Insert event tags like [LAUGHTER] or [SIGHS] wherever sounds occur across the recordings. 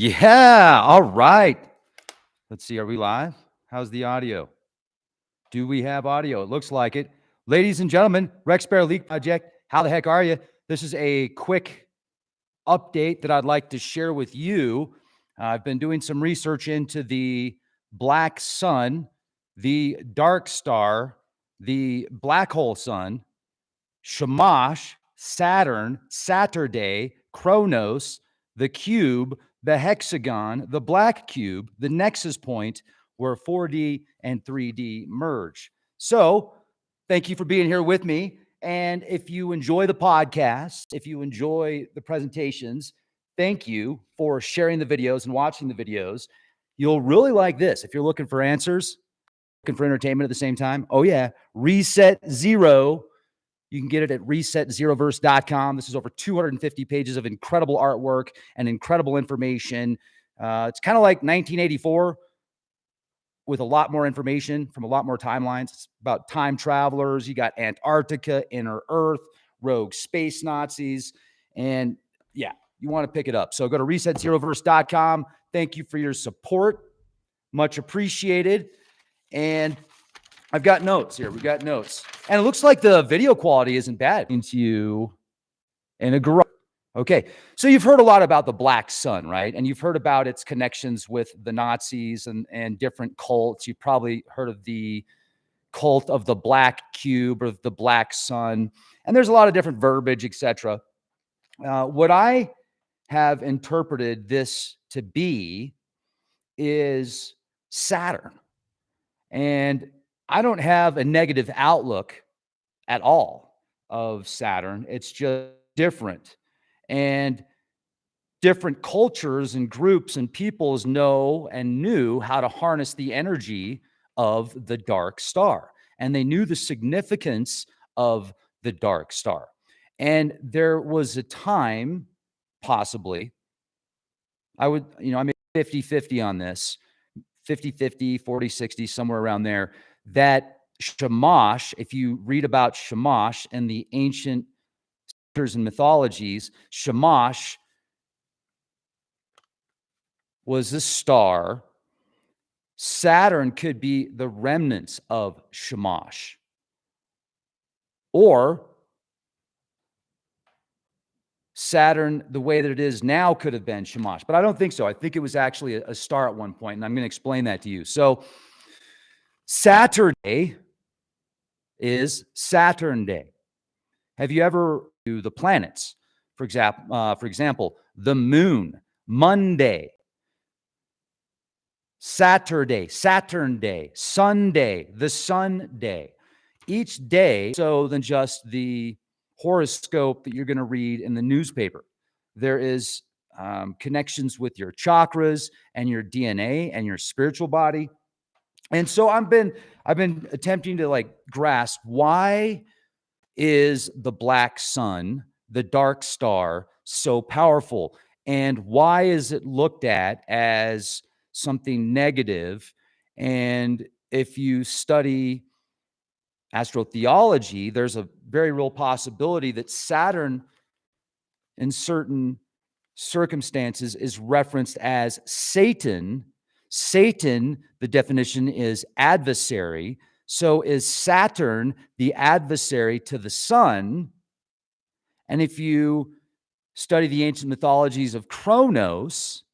Yeah. All right. Let's see. Are we live? How's the audio? Do we have audio? It looks like it. Ladies and gentlemen, Rex Bear Leak Project, how the heck are you? This is a quick update that I'd like to share with you. Uh, I've been doing some research into the black sun, the dark star, the black hole sun, Shamash, Saturn, Saturday, Kronos, the cube, the hexagon, the black cube, the nexus point where 4D and 3D merge. So, thank you for being here with me. And if you enjoy the podcast, if you enjoy the presentations, thank you for sharing the videos and watching the videos. You'll really like this. If you're looking for answers, looking for entertainment at the same time, oh yeah, Reset Zero you can get it at resetzeroverse.com. This is over 250 pages of incredible artwork and incredible information. Uh, it's kind of like 1984 with a lot more information from a lot more timelines. It's about time travelers. You got Antarctica, Inner Earth, rogue space Nazis. And yeah, you want to pick it up. So go to resetzeroverse.com. Thank you for your support. Much appreciated. And I've got notes here. We've got notes. And it looks like the video quality isn't bad into you in a garage. Okay. So you've heard a lot about the Black Sun, right? And you've heard about its connections with the Nazis and, and different cults. You've probably heard of the cult of the Black Cube or the Black Sun. And there's a lot of different verbiage, etc. Uh, what I have interpreted this to be is Saturn. And I don't have a negative outlook at all of Saturn. It's just different. And different cultures and groups and peoples know and knew how to harness the energy of the dark star. And they knew the significance of the dark star. And there was a time, possibly, I would, you know, I made 50 50 on this 50 50, 40 60, somewhere around there that Shamash, if you read about Shamash and the ancient scriptures and mythologies, Shamash was a star. Saturn could be the remnants of Shamash. Or Saturn, the way that it is now, could have been Shamash. But I don't think so. I think it was actually a, a star at one point, and I'm going to explain that to you. So, Saturday is Saturn Day. Have you ever do the planets? For example, uh, for example, the moon, Monday, Saturday, Saturn Day, Sunday, the Sun Day. Each day, so than just the horoscope that you're going to read in the newspaper. There is um, connections with your chakras and your DNA and your spiritual body. And so I've been I've been attempting to like grasp why is the black sun, the dark star, so powerful? And why is it looked at as something negative? And if you study astrotheology, there's a very real possibility that Saturn, in certain circumstances, is referenced as Satan Satan, the definition is adversary. So is Saturn the adversary to the sun? And if you study the ancient mythologies of Kronos,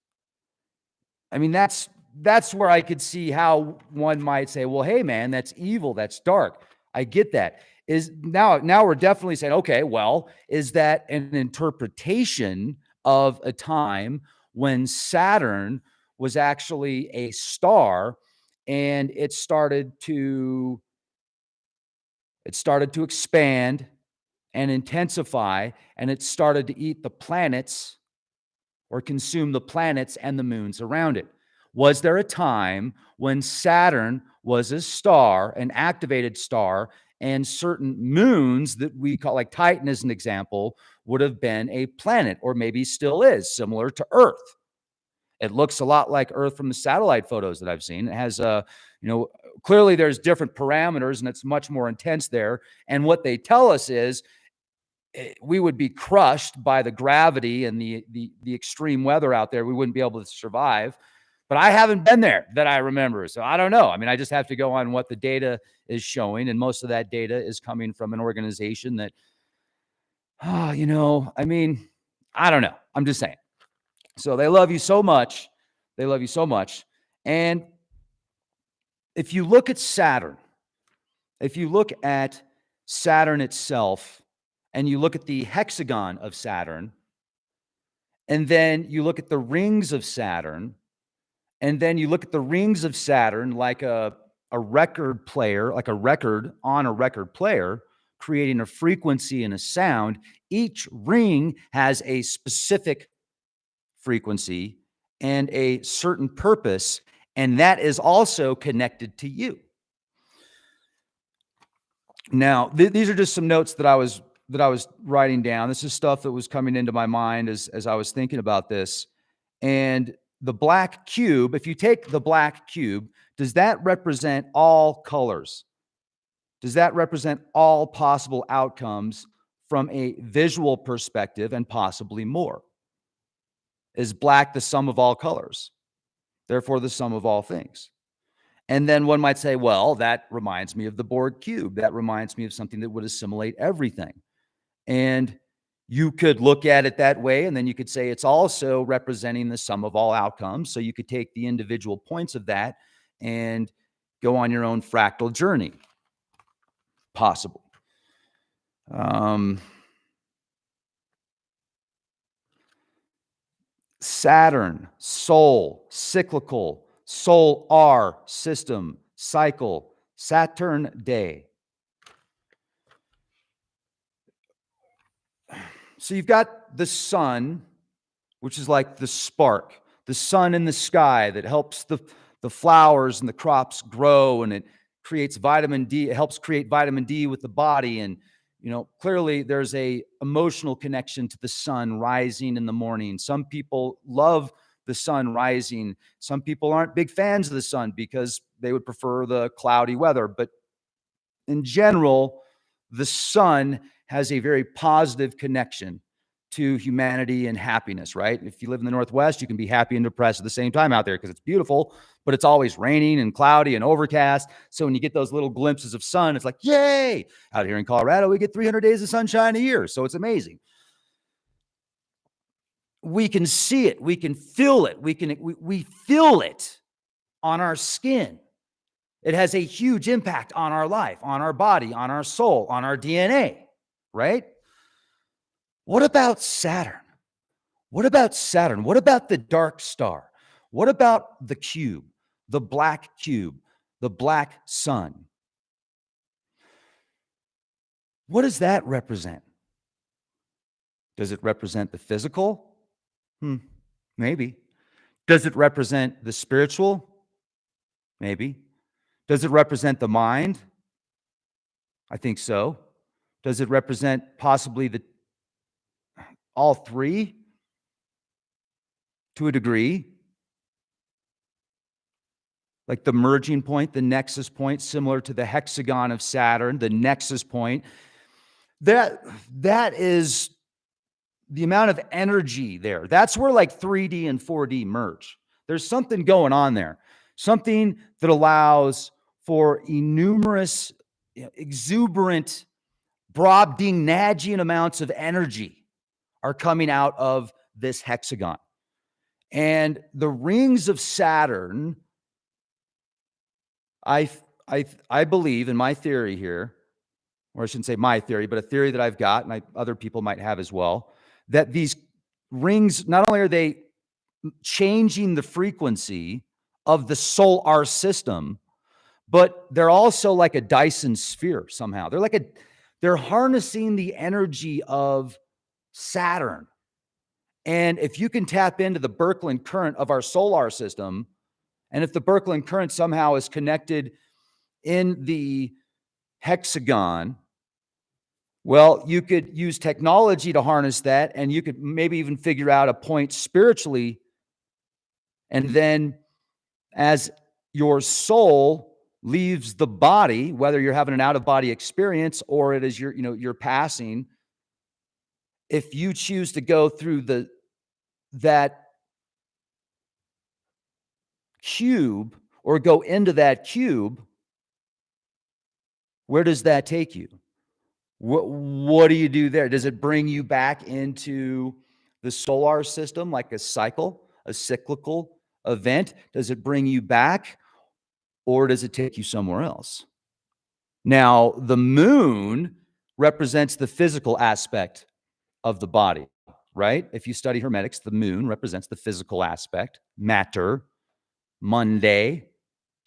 I mean, that's that's where I could see how one might say, well, hey, man, that's evil, that's dark. I get that. Is now now we're definitely saying, okay, well, is that an interpretation of a time when Saturn was actually a star and it started to it started to expand and intensify and it started to eat the planets or consume the planets and the moons around it. Was there a time when saturn was a star an activated star and certain moons that we call like titan as an example would have been a planet or maybe still is similar to earth it looks a lot like Earth from the satellite photos that I've seen. It has, uh, you know, clearly there's different parameters and it's much more intense there. And what they tell us is eh, we would be crushed by the gravity and the, the the extreme weather out there. We wouldn't be able to survive. But I haven't been there that I remember. So I don't know. I mean, I just have to go on what the data is showing. And most of that data is coming from an organization that, oh, [SIGHS] you know, I mean, I don't know. I'm just saying. So they love you so much. They love you so much. And if you look at Saturn, if you look at Saturn itself, and you look at the hexagon of Saturn, and then you look at the rings of Saturn, and then you look at the rings of Saturn like a, a record player, like a record on a record player, creating a frequency and a sound. Each ring has a specific frequency and a certain purpose, and that is also connected to you. Now, th these are just some notes that I was that I was writing down. This is stuff that was coming into my mind as as I was thinking about this. And the black cube, if you take the black cube, does that represent all colors? Does that represent all possible outcomes from a visual perspective and possibly more? Is black the sum of all colors? Therefore, the sum of all things. And then one might say, well, that reminds me of the Borg cube. That reminds me of something that would assimilate everything. And you could look at it that way. And then you could say it's also representing the sum of all outcomes. So you could take the individual points of that and go on your own fractal journey. Possible. Um, Saturn, soul, cyclical, soul R system, cycle, Saturn day. So you've got the sun, which is like the spark, the sun in the sky that helps the, the flowers and the crops grow and it creates vitamin D. It helps create vitamin D with the body. And, you know, clearly there's a emotional connection to the sun rising in the morning. Some people love the sun rising. Some people aren't big fans of the sun because they would prefer the cloudy weather. But in general, the sun has a very positive connection to humanity and happiness, right? If you live in the Northwest, you can be happy and depressed at the same time out there because it's beautiful, but it's always raining and cloudy and overcast. So when you get those little glimpses of sun, it's like, yay! Out here in Colorado, we get 300 days of sunshine a year. So it's amazing we can see it, we can feel it, we can we, we feel it on our skin. It has a huge impact on our life, on our body, on our soul, on our DNA, right? What about Saturn? What about Saturn? What about the dark star? What about the cube, the black cube, the black sun? What does that represent? Does it represent the physical? Hmm, maybe. Does it represent the spiritual? Maybe. Does it represent the mind? I think so. Does it represent possibly the all three to a degree? Like the merging point, the nexus point, similar to the hexagon of Saturn, the nexus point. That that is the amount of energy there. That's where like 3D and 4D merge. There's something going on there, something that allows for innumerous, exuberant, Brobdingnagian amounts of energy are coming out of this hexagon. And the rings of Saturn, I, I, I believe in my theory here, or I shouldn't say my theory, but a theory that I've got and I, other people might have as well, that these rings, not only are they changing the frequency of the solar system, but they're also like a Dyson sphere somehow. They're like a, they're harnessing the energy of Saturn. And if you can tap into the Birkeland current of our solar system, and if the Birkeland current somehow is connected in the hexagon, well, you could use technology to harness that, and you could maybe even figure out a point spiritually. And then as your soul leaves the body, whether you're having an out of body experience or it is your, you know, you're passing, if you choose to go through the that cube or go into that cube, where does that take you? What, what do you do there? Does it bring you back into the solar system like a cycle, a cyclical event? Does it bring you back or does it take you somewhere else? Now, the moon represents the physical aspect of the body, right? If you study Hermetics, the moon represents the physical aspect, matter, Monday,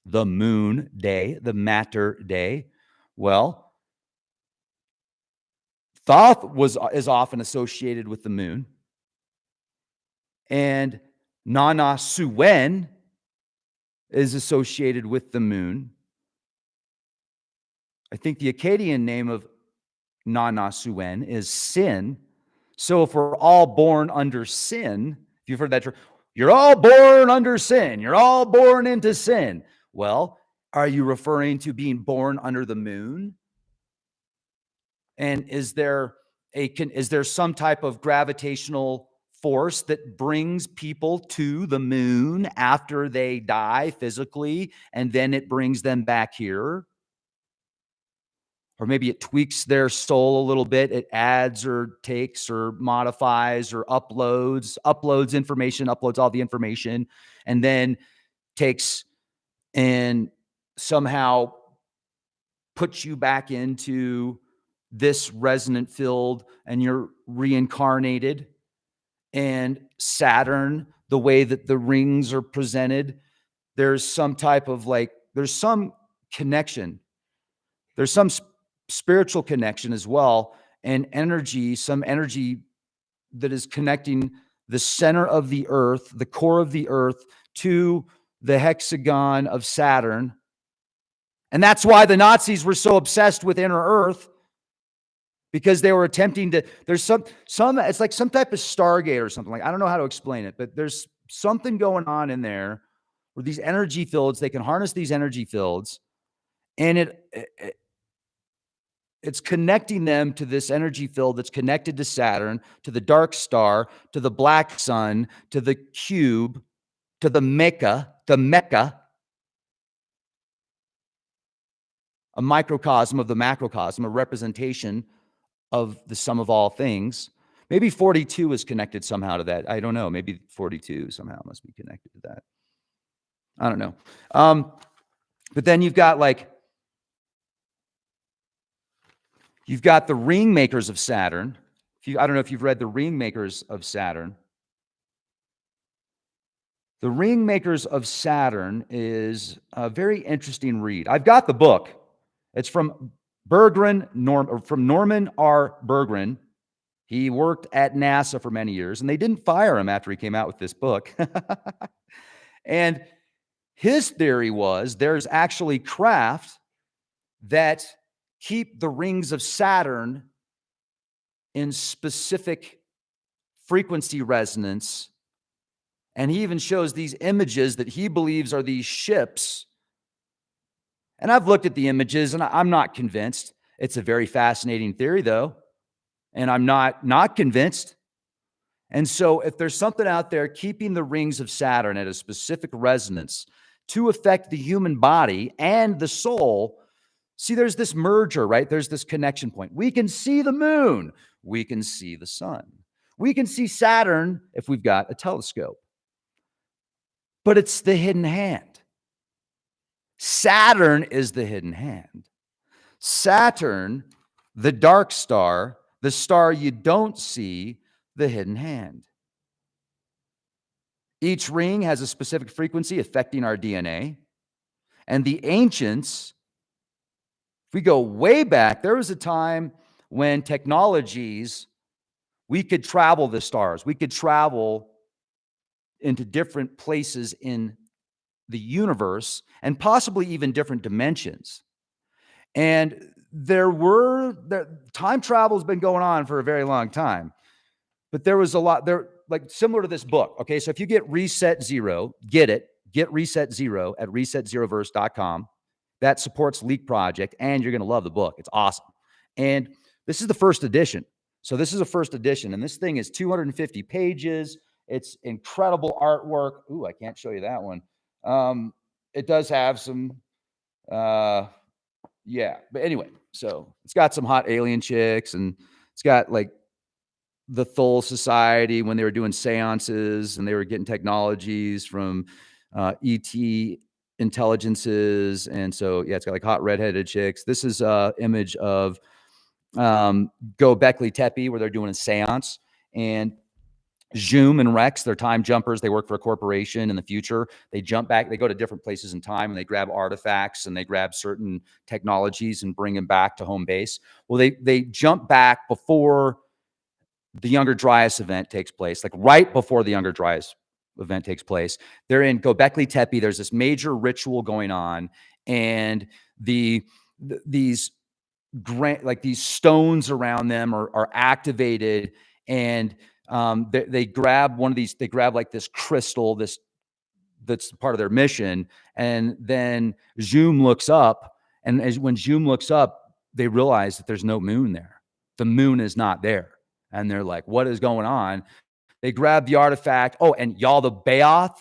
the moon day, the matter day. Well, Thoth was uh, is often associated with the moon. And Nana Suen is associated with the moon. I think the Akkadian name of Nana Suen is sin. So if we're all born under sin, if you've heard that term, you're all born under sin, you're all born into sin. Well, are you referring to being born under the moon? And is there a can is there some type of gravitational force that brings people to the moon after they die physically and then it brings them back here? Or maybe it tweaks their soul a little bit. It adds or takes or modifies or uploads, uploads information, uploads all the information, and then takes and somehow puts you back into this resonant field and you're reincarnated and Saturn, the way that the rings are presented, there's some type of like, there's some connection. There's some spiritual connection as well, and energy, some energy that is connecting the center of the earth, the core of the earth, to the hexagon of Saturn. And that's why the Nazis were so obsessed with inner earth because they were attempting to there's some some it's like some type of stargate or something like i don't know how to explain it but there's something going on in there where these energy fields they can harness these energy fields and it, it it's connecting them to this energy field that's connected to saturn to the dark star to the black sun to the cube to the mecca the mecca a microcosm of the macrocosm a representation of the sum of all things. Maybe 42 is connected somehow to that. I don't know. Maybe 42 somehow must be connected to that. I don't know. Um, but then you've got like, you've got the ring makers of Saturn. You, I don't know if you've read the ring makers of Saturn. The ring makers of Saturn is a very interesting read. I've got the book. It's from Bergrun, Norm, from Norman R. Bergrun. He worked at NASA for many years, and they didn't fire him after he came out with this book. [LAUGHS] and his theory was there's actually craft that keep the rings of Saturn in specific frequency resonance. And he even shows these images that he believes are these ships and I've looked at the images and I'm not convinced. It's a very fascinating theory though. And I'm not not convinced. And so if there's something out there keeping the rings of Saturn at a specific resonance to affect the human body and the soul, see there's this merger, right? There's this connection point. We can see the moon, we can see the sun. We can see Saturn if we've got a telescope. But it's the hidden hand. Saturn is the hidden hand. Saturn, the dark star, the star you don't see, the hidden hand. Each ring has a specific frequency affecting our DNA. And the ancients, we go way back, there was a time when technologies, we could travel the stars. We could travel into different places in the universe and possibly even different dimensions. And there were there, time travel has been going on for a very long time, but there was a lot there, like similar to this book. Okay, so if you get Reset Zero, get it, get Reset Zero at resetzeroverse.com. That supports Leak Project, and you're going to love the book. It's awesome. And this is the first edition. So this is a first edition, and this thing is 250 pages. It's incredible artwork. Ooh, I can't show you that one. Um, it does have some, uh, yeah. But anyway, so it's got some hot alien chicks, and it's got like the Thule Society when they were doing seances and they were getting technologies from uh, ET intelligences, and so yeah, it's got like hot redheaded chicks. This is a image of um, Göbekli Tepe, where they're doing a seance. And Zoom and Rex, they're time jumpers. They work for a corporation in the future. They jump back, they go to different places in time and they grab artifacts and they grab certain technologies and bring them back to home base. Well, they they jump back before the Younger Dryas event takes place, like right before the Younger Dryas event takes place. They're in Göbekli Tepe. There's this major ritual going on, and the, the these grant like these stones around them are, are activated and um, they, they grab one of these they grab like this crystal this that's part of their mission and then zoom looks up and as when zoom looks up they realize that there's no moon there the moon is not there and they're like what is going on they grab the artifact oh and Yaldabaoth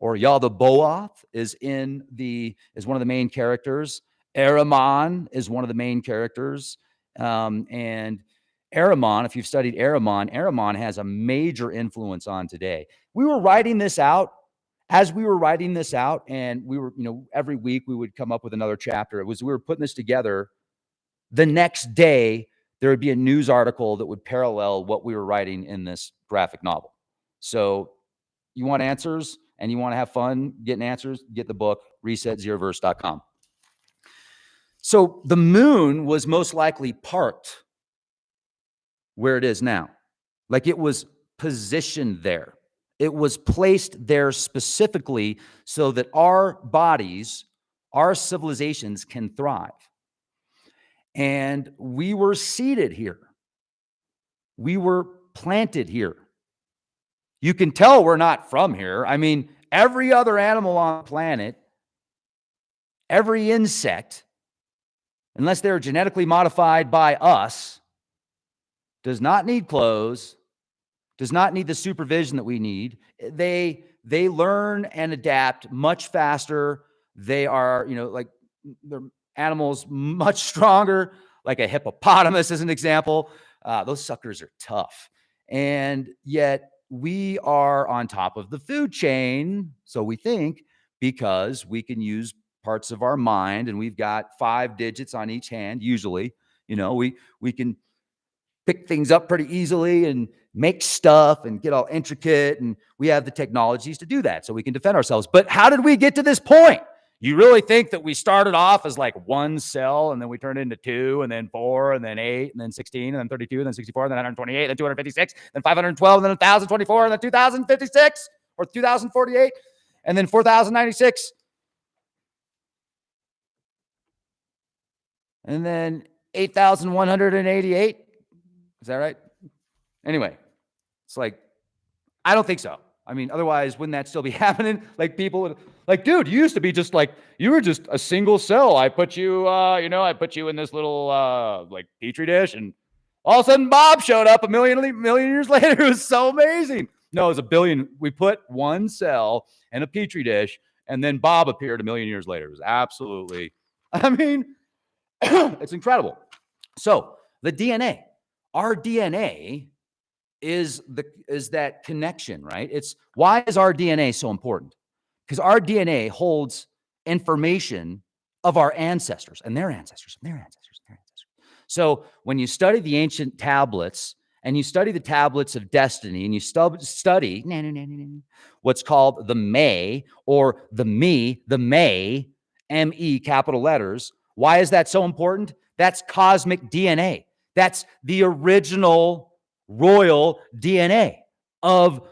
or Yaldabaoth is in the is one of the main characters Ahriman is one of the main characters. Um, and Ahriman, if you've studied Ahriman, Ahriman has a major influence on today. We were writing this out as we were writing this out, and we were, you know, every week we would come up with another chapter. It was we were putting this together. The next day, there would be a news article that would parallel what we were writing in this graphic novel. So, you want answers and you want to have fun getting answers, get the book, resetzeroverse.com. So the moon was most likely parked where it is now. Like it was positioned there. It was placed there specifically so that our bodies, our civilizations can thrive. And we were seated here. We were planted here. You can tell we're not from here. I mean, every other animal on the planet, every insect, unless they're genetically modified by us, does not need clothes, does not need the supervision that we need. They they learn and adapt much faster. They are, you know, like they're animals much stronger, like a hippopotamus as an example. Uh, those suckers are tough. And yet we are on top of the food chain, so we think, because we can use parts of our mind and we've got five digits on each hand usually you know we we can pick things up pretty easily and make stuff and get all intricate and we have the technologies to do that so we can defend ourselves but how did we get to this point you really think that we started off as like one cell and then we turned into two and then four and then eight and then 16 and then 32 and then 64 and then 128 and then 256 then 512 and then 1024 and then 2056 or 2048 and then 4096 and then 8,188. Is that right? Anyway, it's like, I don't think so. I mean, otherwise, wouldn't that still be happening? Like people would, like, dude, you used to be just like, you were just a single cell. I put you, uh, you know, I put you in this little, uh, like petri dish and all of a sudden Bob showed up a million, million years [LAUGHS] later. It was so amazing. No, it was a billion. We put one cell in a petri dish and then Bob appeared a million years later. It was absolutely, [LAUGHS] I mean, [COUGHS] it's incredible. So the DNA, our DNA is the is that connection, right? It's why is our DNA so important? Because our DNA holds information of our ancestors and their ancestors and their ancestors and their ancestors. So when you study the ancient tablets and you study the tablets of destiny and you stu- study what's called the May or the Me, the May, M E capital letters, why is that so important? That's cosmic DNA. That's the original royal DNA of,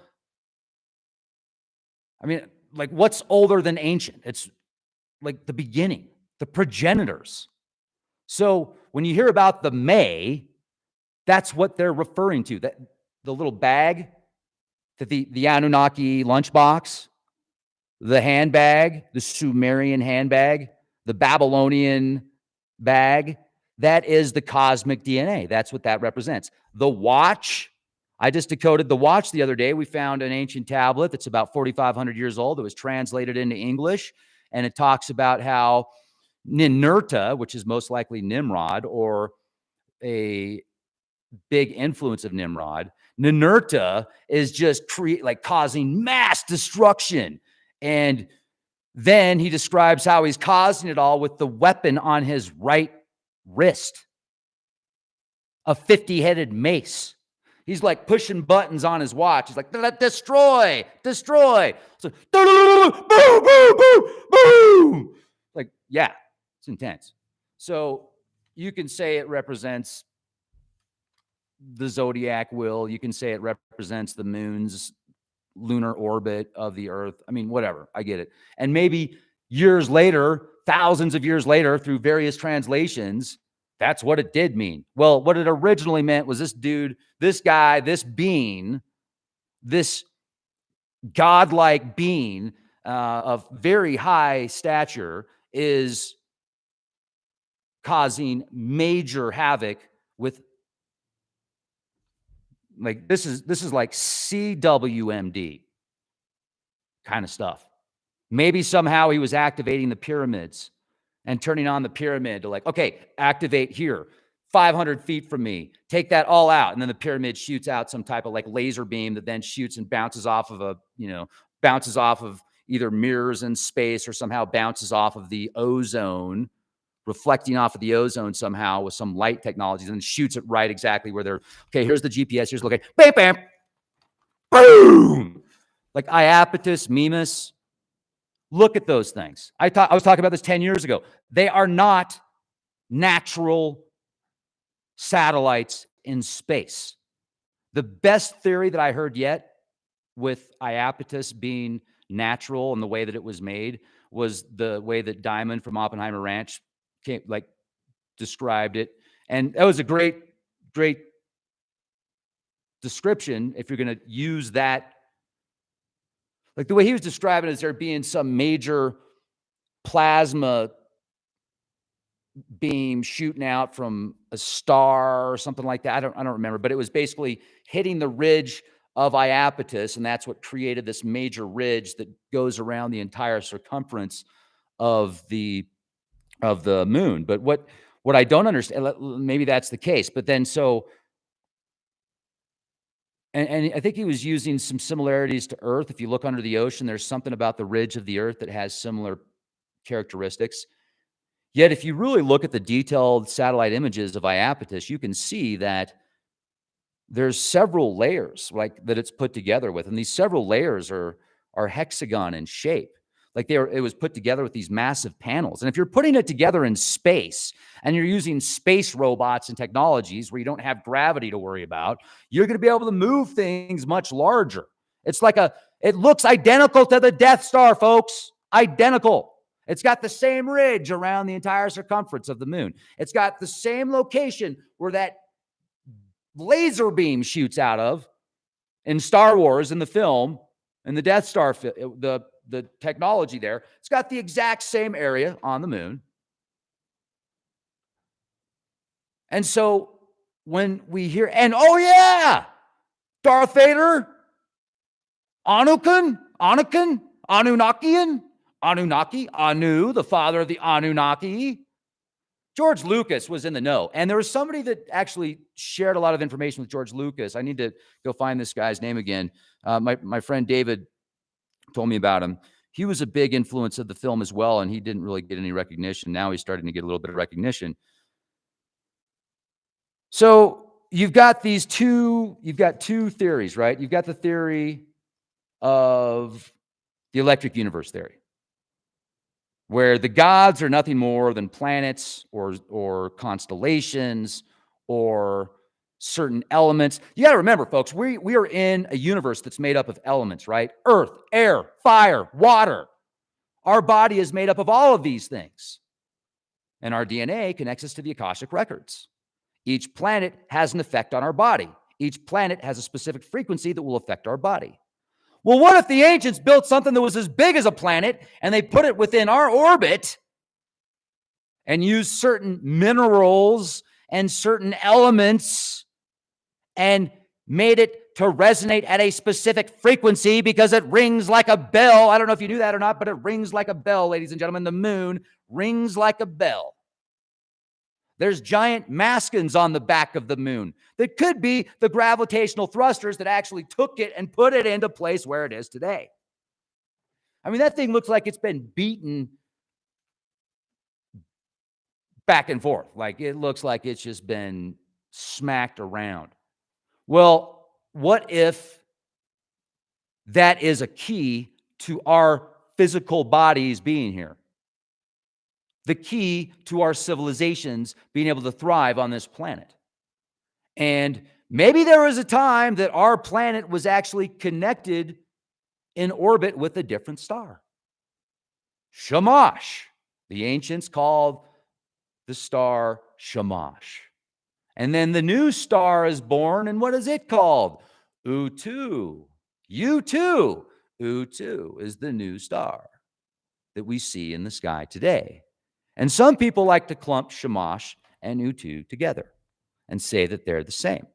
I mean, like what's older than ancient? It's like the beginning, the progenitors. So when you hear about the May, that's what they're referring to. That the little bag, that the, the Anunnaki lunchbox, the handbag, the Sumerian handbag, the Babylonian bag, That is the cosmic DNA. That's what that represents. The watch, I just decoded the watch the other day. We found an ancient tablet that's about 4,500 years old that was translated into English. And it talks about how Ninurta, which is most likely Nimrod or a big influence of Nimrod, Ninurta is just create like causing mass destruction. And then he describes how he's causing it all with the weapon on his right wrist, a 50 headed mace. He's like pushing buttons on his watch. He's like, destroy, destroy. So, boom, boom, boom, boom. Like, yeah, it's intense. So you can say it represents the zodiac will. You can say it represents the moon's lunar orbit of the earth. I mean, whatever. I get it. And maybe years later, thousands of years later, through various translations, that's what it did mean. Well, what it originally meant was this dude, this guy, this being, this godlike being uh, of very high stature is causing major havoc with like this is this is like CWMD kind of stuff. Maybe somehow he was activating the pyramids and turning on the pyramid to like, okay, activate here, 500 feet from me, take that all out. And then the pyramid shoots out some type of like laser beam that then shoots and bounces off of a, you know, bounces off of either mirrors in space or somehow bounces off of the ozone reflecting off of the ozone somehow with some light technologies and shoots it right exactly where they're okay. Here's the GPS. Here's looking. Bam, bam, boom. Like Iapetus, Mimas. Look at those things. I thought I was talking about this 10 years ago. They are not natural satellites in space. The best theory that I heard yet with Iapetus being natural and the way that it was made was the way that Diamond from Oppenheimer Ranch came like described it. And that was a great, great description if you're going to use that. Like the way he was describing it as there being some major plasma beam shooting out from a star or something like that. I don't, I don't remember, but it was basically hitting the ridge of Iapetus, and that's what created this major ridge that goes around the entire circumference of the of the moon. But what what I don't understand, maybe that's the case. But then so, and, and I think he was using some similarities to Earth. If you look under the ocean, there's something about the ridge of the Earth that has similar characteristics. Yet, if you really look at the detailed satellite images of Iapetus, you can see that there's several layers like that it's put together with, and these several layers are are hexagon in shape. Like they were, it was put together with these massive panels. And if you're putting it together in space and you're using space robots and technologies where you don't have gravity to worry about, you're going to be able to move things much larger. It's like a, it looks identical to the Death Star, folks. Identical. It's got the same ridge around the entire circumference of the moon. It's got the same location where that laser beam shoots out of in Star Wars in the film, in the Death Star, the the technology there. It's got the exact same area on the moon. And so when we hear, and oh yeah, Darth Vader, Anukin, Anukin, Anunnakian, Anunnaki, Anu, the father of the Anunnaki. George Lucas was in the know. And there was somebody that actually shared a lot of information with George Lucas. I need to go find this guy's name again. Uh, my, my friend David told me about him. He was a big influence of the film as well, and he didn't really get any recognition. Now he's starting to get a little bit of recognition. So you've got these two, you've got two theories, right? You've got the theory of the electric universe theory, where the gods are nothing more than planets or or constellations or certain elements. You got to remember, folks, we, we are in a universe that's made up of elements, right? Earth, air, fire, water. Our body is made up of all of these things. And our DNA connects us to the Akashic records. Each planet has an effect on our body. Each planet has a specific frequency that will affect our body. Well, what if the ancients built something that was as big as a planet and they put it within our orbit and used certain minerals and certain elements and made it to resonate at a specific frequency because it rings like a bell. I don't know if you knew that or not, but it rings like a bell, ladies and gentlemen. The moon rings like a bell. There's giant mascons on the back of the moon that could be the gravitational thrusters that actually took it and put it into place where it is today. I mean, that thing looks like it's been beaten back and forth. Like it looks like it's just been smacked around. Well, what if that is a key to our physical bodies being here? The key to our civilizations being able to thrive on this planet. And maybe there was a time that our planet was actually connected in orbit with a different star. Shamash, the ancients called the star Shamash. And then the new star is born, and what is it called? Utu. U2. Utu is the new star that we see in the sky today. And some people like to clump Shamash and Utu together and say that they're the same.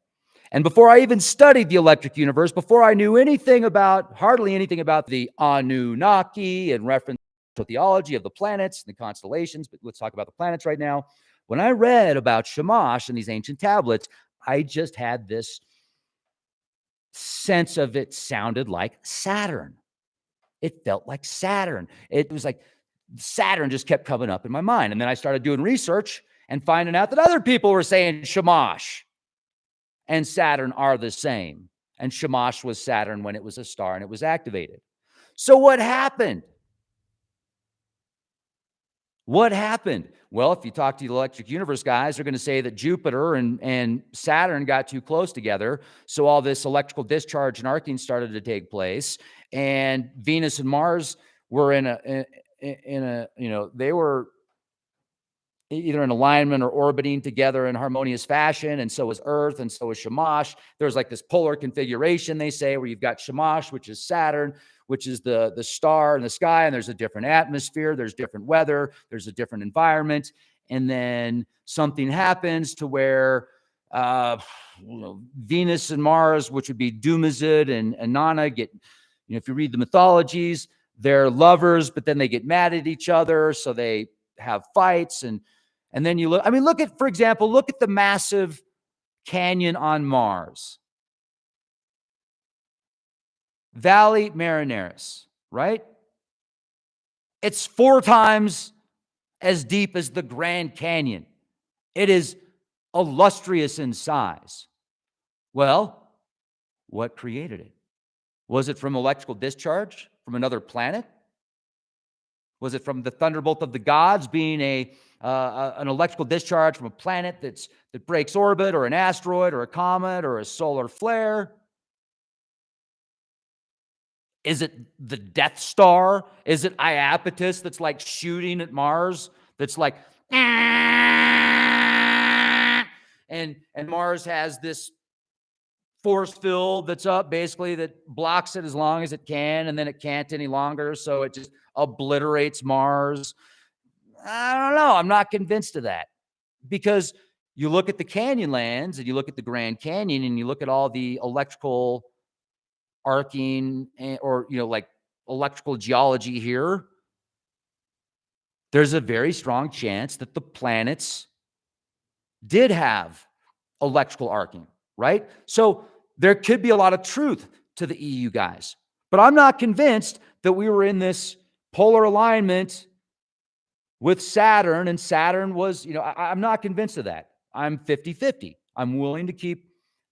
And before I even studied the electric universe, before I knew anything about, hardly anything about the Anunnaki and reference to theology of the planets and the constellations, but let's talk about the planets right now. When I read about Shamash and these ancient tablets, I just had this sense of it sounded like Saturn. It felt like Saturn. It was like Saturn just kept coming up in my mind. And then I started doing research and finding out that other people were saying Shamash and Saturn are the same. And Shamash was Saturn when it was a star and it was activated. So what happened? What happened? Well, if you talk to the electric universe guys, they're going to say that Jupiter and, and Saturn got too close together. So all this electrical discharge and arcing started to take place. And Venus and Mars were in a, in, in a, you know, they were either in alignment or orbiting together in harmonious fashion. And so is Earth, and so is Shamash. There's like this polar configuration, they say, where you've got Shamash, which is Saturn, which is the, the star in the sky, and there's a different atmosphere, there's different weather, there's a different environment. And then something happens to where uh, you know, Venus and Mars, which would be Dumuzid and Inanna, get, you know, if you read the mythologies, they're lovers, but then they get mad at each other. So they have fights. And, and then you look, I mean, look at, for example, look at the massive canyon on Mars. Valley Marineris, right? It's four times as deep as the Grand Canyon. It is illustrious in size. Well, what created it? Was it from electrical discharge from another planet? Was it from the thunderbolt of the gods being a uh, an electrical discharge from a planet that's that breaks orbit or an asteroid or a comet or a solar flare? Is it the Death Star? Is it Iapetus that's like shooting at Mars? That's like, and and Mars has this force field that's up basically that blocks it as long as it can, and then it can't any longer, so it just obliterates Mars. I don't know. I'm not convinced of that because you look at the Canyonlands and you look at the Grand Canyon and you look at all the electrical arcing or, you know, like electrical geology here, there's a very strong chance that the planets did have electrical arcing, right? So there could be a lot of truth to the EU guys, but I'm not convinced that we were in this polar alignment with Saturn, and Saturn was, you know, I, am not convinced of that. I'm 50 50. I'm willing to keep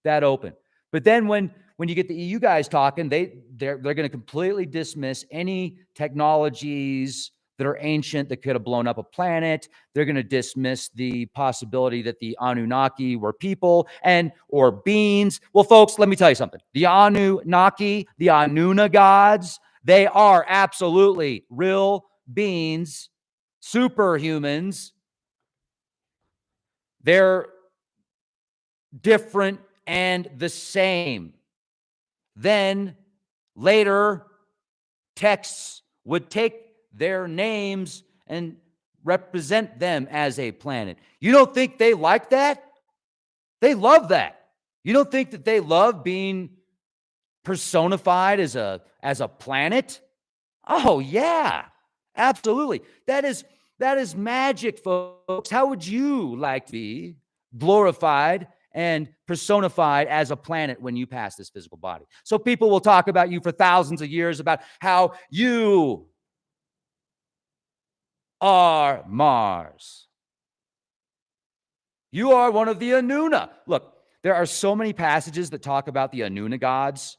that open. But then when when you get the EU guys talking, they they're they're going to completely dismiss any technologies that are ancient that could have blown up a planet. They're going to dismiss the possibility that the Anunnaki were people and or beings. Well, folks, let me tell you something. The Anunnaki, the Anuna gods, they are absolutely real beings, superhumans. They're different and the same. Then later, texts would take their names and represent them as a planet. You don't think they like that? They love that. You don't think that they love being personified as a as a planet? Oh yeah. Absolutely. That is that is magic, folks. How would you like to be glorified and personified as a planet when you pass this physical body? So people will talk about you for thousands of years about how you are Mars. You are one of the Anuna. Look, there are so many passages that talk about the Anuna gods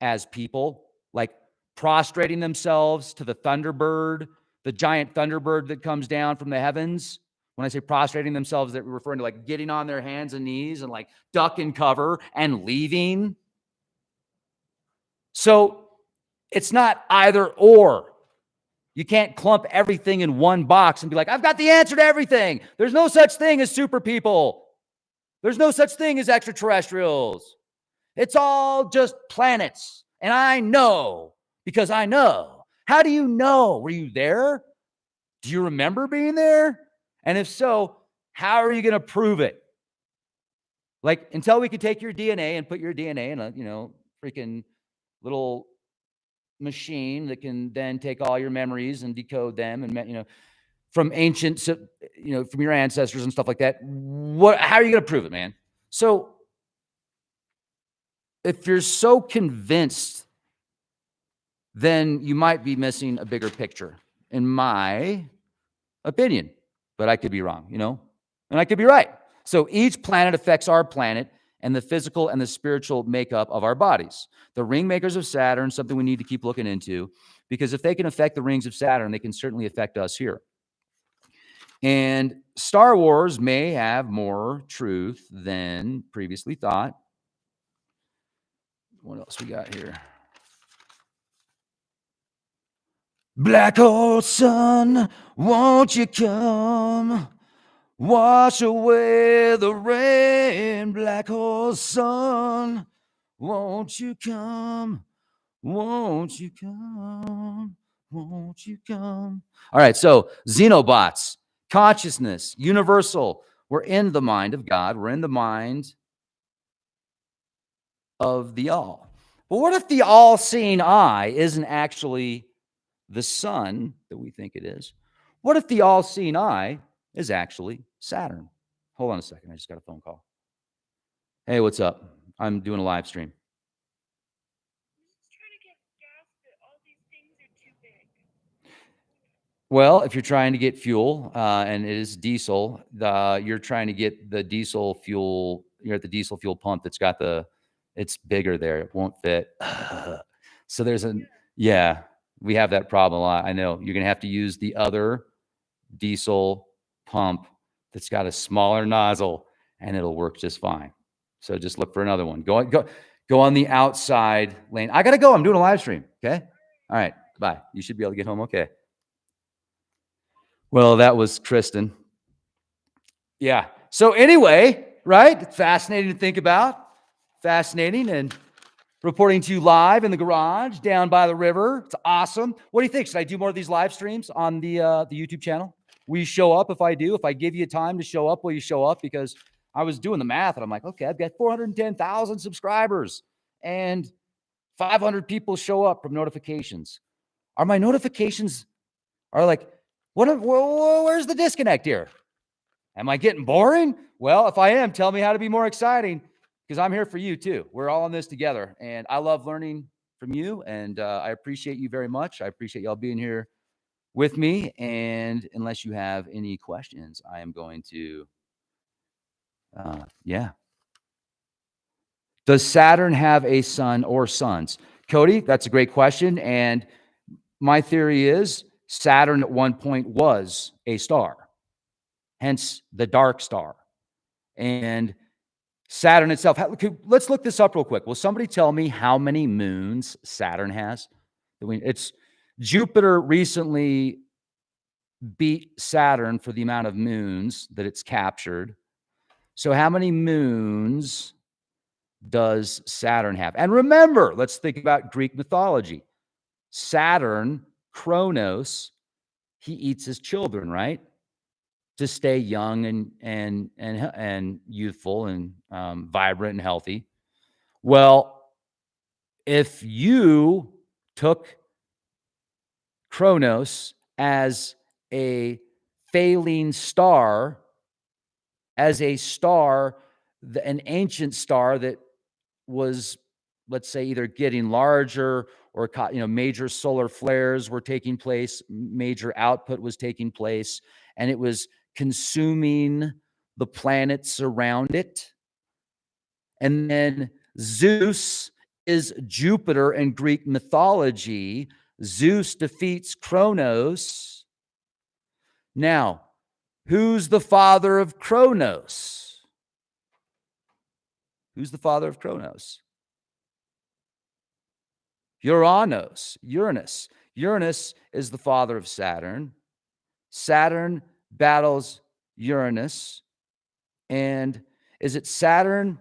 as people, like prostrating themselves to the thunderbird the giant thunderbird that comes down from the heavens. When I say prostrating themselves, they're referring to like getting on their hands and knees and like duck and cover and leaving. So it's not either or. You can't clump everything in one box and be like, I've got the answer to everything. There's no such thing as super people. There's no such thing as extraterrestrials. It's all just planets. And I know because I know. How do you know? Were you there? Do you remember being there? And if so, how are you going to prove it? Like until we could take your DNA and put your DNA in a, you know, freaking little machine that can then take all your memories and decode them and you know from ancient you know from your ancestors and stuff like that what how are you going to prove it man so if you're so convinced then you might be missing a bigger picture, in my opinion. But I could be wrong, you know, and I could be right. So each planet affects our planet and the physical and the spiritual makeup of our bodies. The ring makers of Saturn, something we need to keep looking into, because if they can affect the rings of Saturn, they can certainly affect us here. And Star Wars may have more truth than previously thought. What else we got here? Black hole sun, won't you come? Wash away the rain, black hole sun. Won't you come? Won't you come? Won't you come? All right, so Xenobots, consciousness, universal. We're in the mind of God. We're in the mind of the all. But what if the all seeing eye isn't actually the sun that we think it is. What if the all seeing eye is actually Saturn? Hold on a second. I just got a phone call. Hey, what's up? I'm doing a live stream. Well, if you're trying to get fuel uh, and it is diesel, the, you're trying to get the diesel fuel. You're at the diesel fuel pump that's got the, it's bigger there. It won't fit. [SIGHS] so there's a, yeah, we have that problem a lot. I know you're going to have to use the other diesel pump that's got a smaller nozzle and it'll work just fine. So just look for another one. Go go go on the outside lane. I got to go. I'm doing a live stream. Okay. All right. Bye. You should be able to get home. Okay. Well, that was Kristen. Yeah. So anyway, right? Fascinating to think about. Fascinating and reporting to you live in the garage down by the river. It's awesome. What do you think? Should I do more of these live streams on the uh, the YouTube channel? Will you show up if I do? If I give you time to show up, will you show up? Because I was doing the math and I'm like, okay, I've got 410,000 subscribers and 500 people show up from notifications. Are my notifications are like, what? Where's the disconnect here? Am I getting boring? Well, if I am, tell me how to be more exciting because I'm here for you too. We're all in this together. And I love learning from you. And uh, I appreciate you very much. I appreciate y'all being here with me. And unless you have any questions, I am going to, uh, yeah. Does Saturn have a sun or sons? Cody, that's a great question. And my theory is Saturn at one point was a star, hence the dark star. And Saturn itself. Let's look this up real quick. Will somebody tell me how many moons Saturn has? It's Jupiter recently beat Saturn for the amount of moons that it's captured. So, how many moons does Saturn have? And remember, let's think about Greek mythology. Saturn, Kronos, he eats his children, right? To stay young and and and and youthful and um, vibrant and healthy. Well, if you took Kronos as a failing star, as a star, an ancient star that was, let's say, either getting larger or you know major solar flares were taking place, major output was taking place, and it was consuming the planets around it. And then Zeus is Jupiter in Greek mythology. Zeus defeats Kronos. Now, who's the father of Kronos? Who's the father of Kronos? Uranus, Uranus. Uranus is the father of Saturn. Saturn battles Uranus. And is it Saturn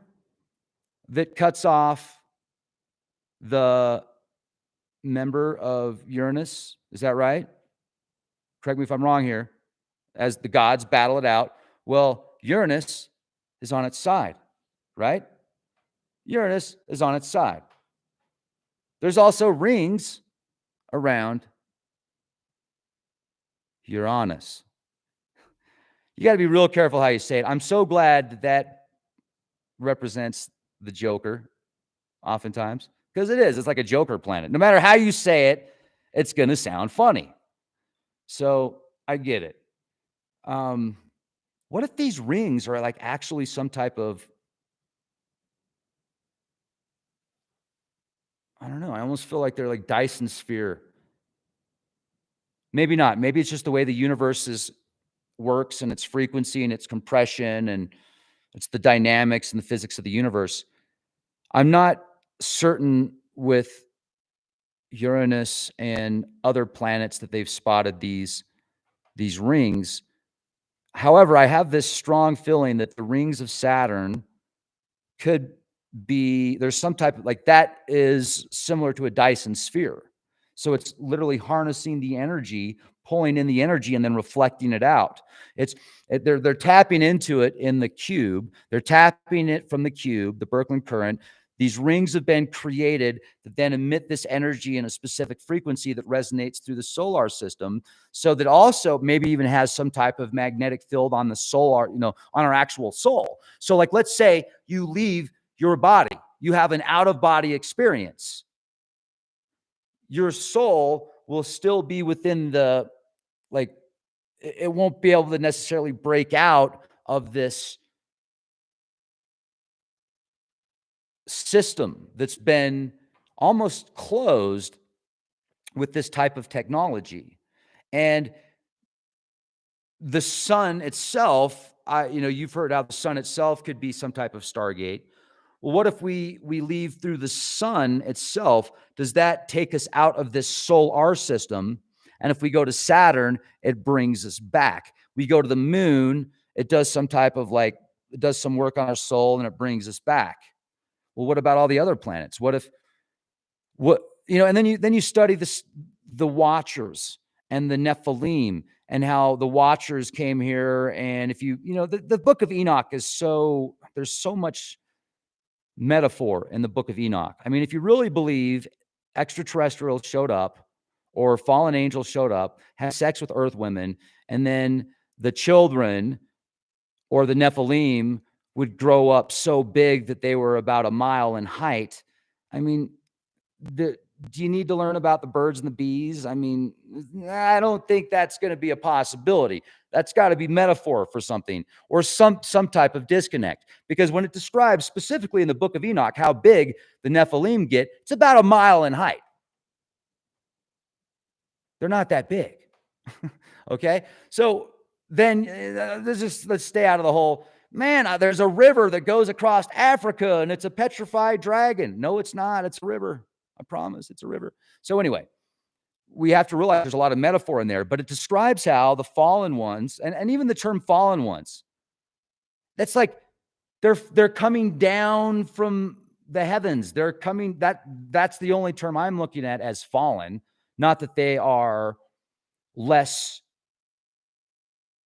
that cuts off the member of Uranus? Is that right? Correct me if I'm wrong here. As the gods battle it out. Well, Uranus is on its side, right? Uranus is on its side. There's also rings around Uranus. You got to be real careful how you say it. I'm so glad that that represents the Joker oftentimes because it is. It's like a Joker planet. No matter how you say it, it's going to sound funny. So I get it. Um, what if these rings are like actually some type of I don't know. I almost feel like they're like Dyson sphere. Maybe not. Maybe it's just the way the universe is works and its frequency and its compression and it's the dynamics and the physics of the universe. I'm not certain with Uranus and other planets that they've spotted these these rings. However, I have this strong feeling that the rings of Saturn could be there's some type of like that is similar to a Dyson sphere. So it's literally harnessing the energy, pulling in the energy and then reflecting it out. It's it, they're they're tapping into it in the cube. They're tapping it from the cube, the Birkeland current. These rings have been created that then emit this energy in a specific frequency that resonates through the solar system. So that also maybe even has some type of magnetic field on the solar, you know, on our actual soul. So like, let's say you leave your body. You have an out of body experience. Your soul will still be within the, like, it won't be able to necessarily break out of this system that's been almost closed with this type of technology. And the sun itself, I, you know, you've heard how the sun itself could be some type of Stargate. Well, what if we we leave through the sun itself? Does that take us out of this solar system? And if we go to Saturn, it brings us back. We go to the moon, it does some type of like it does some work on our soul and it brings us back. Well, what about all the other planets? What if what you know, and then you then you study this the watchers and the Nephilim and how the watchers came here. And if you, you know, the, the book of Enoch is so there's so much metaphor in the book of Enoch. I mean, if you really believe extraterrestrials showed up or fallen angels showed up, had sex with earth women, and then the children or the Nephilim would grow up so big that they were about a mile in height. I mean, the, do you need to learn about the birds and the bees? I mean, I don't think that's going to be a possibility. That's got to be metaphor for something or some some type of disconnect. Because when it describes specifically in the book of Enoch how big the Nephilim get, it's about a mile in height. They're not that big. [LAUGHS] okay? So then uh, let's just let's stay out of the whole man, uh, there's a river that goes across Africa and it's a petrified dragon. No, it's not. It's a river. I promise it's a river. So, anyway, we have to realize there's a lot of metaphor in there, but it describes how the fallen ones, and, and even the term fallen ones, that's like they're they're coming down from the heavens. They're coming, that that's the only term I'm looking at as fallen, not that they are less